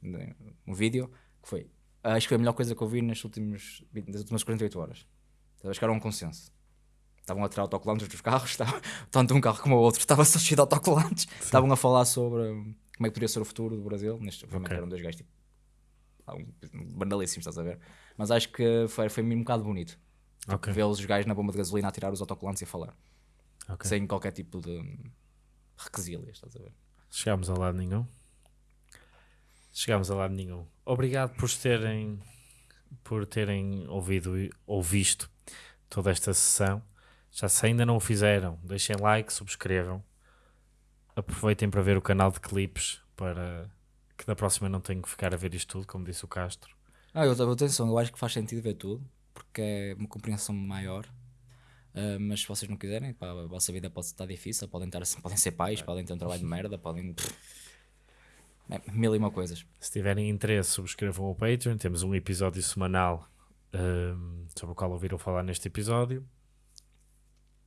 Um vídeo, que foi, acho que foi a melhor coisa que eu vi nas últimas, nas últimas 48 horas. Acho que era um consenso. Estavam a tirar autocolantes dos carros, estava, tanto um carro como o outro estava só cheio de autocolantes. Estavam a falar sobre como é que poderia ser o futuro do Brasil. Neste, obviamente Ok. eram dois gajos tipo, banalíssimos, estás a ver? Mas acho que foi, foi um bocado bonito Ok. vê-los os gajos na bomba de gasolina a tirar os autocolantes e a falar, ok. sem qualquer tipo de requisílias, estás a ver? Chegámos a lado nenhum. Chegámos a lado nenhum. Obrigado por terem, por terem ouvido ou visto toda esta sessão. Já se ainda não o fizeram, deixem like, subscrevam. Aproveitem para ver o canal de clipes para que da próxima não tenham que ficar a ver isto tudo, como disse o Castro. Ah, eu, atenção, eu acho que faz sentido ver tudo, porque é uma compreensão maior. Ah, mas se vocês não quiserem, pá, a vossa vida pode estar difícil, podem, estar, assim- podem ser pais, podem ter um trabalho de merda, podem. É, mil e uma coisas. Se tiverem interesse, subscrevam o Patreon. Temos um episódio semanal hum, sobre o qual ouviram falar neste episódio.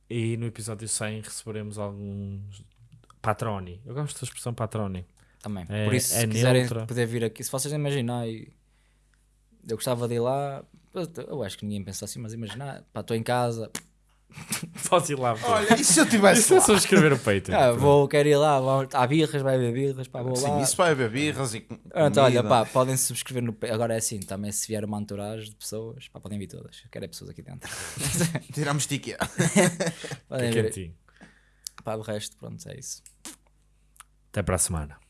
E no episódio 100 receberemos alguns patroni. Eu gosto da expressão patroni. Também. É- Por isso, é se quiserem neutra. poder vir aqui, se vocês imaginarem, eu gostava de ir lá. Eu, acho que ninguém pensa assim, mas imaginar, pá, estou em casa, Podes ir lá. Olha, e se eu tivesse Isso é lá? subscrever o Patreon. ah, vou, quero ir lá, vou, há birras, vai haver birras, pá, vou Sim, lá. isso vai haver birras e com- Pronto, olha, pá, podem se subscrever no. Agora é assim, também se vier uma entourage de pessoas, pá, podem vir todas. Eu Quero é pessoas aqui dentro. Tiramos ticket. podem vir. Pá, o resto, pronto, é isso. Até para a semana.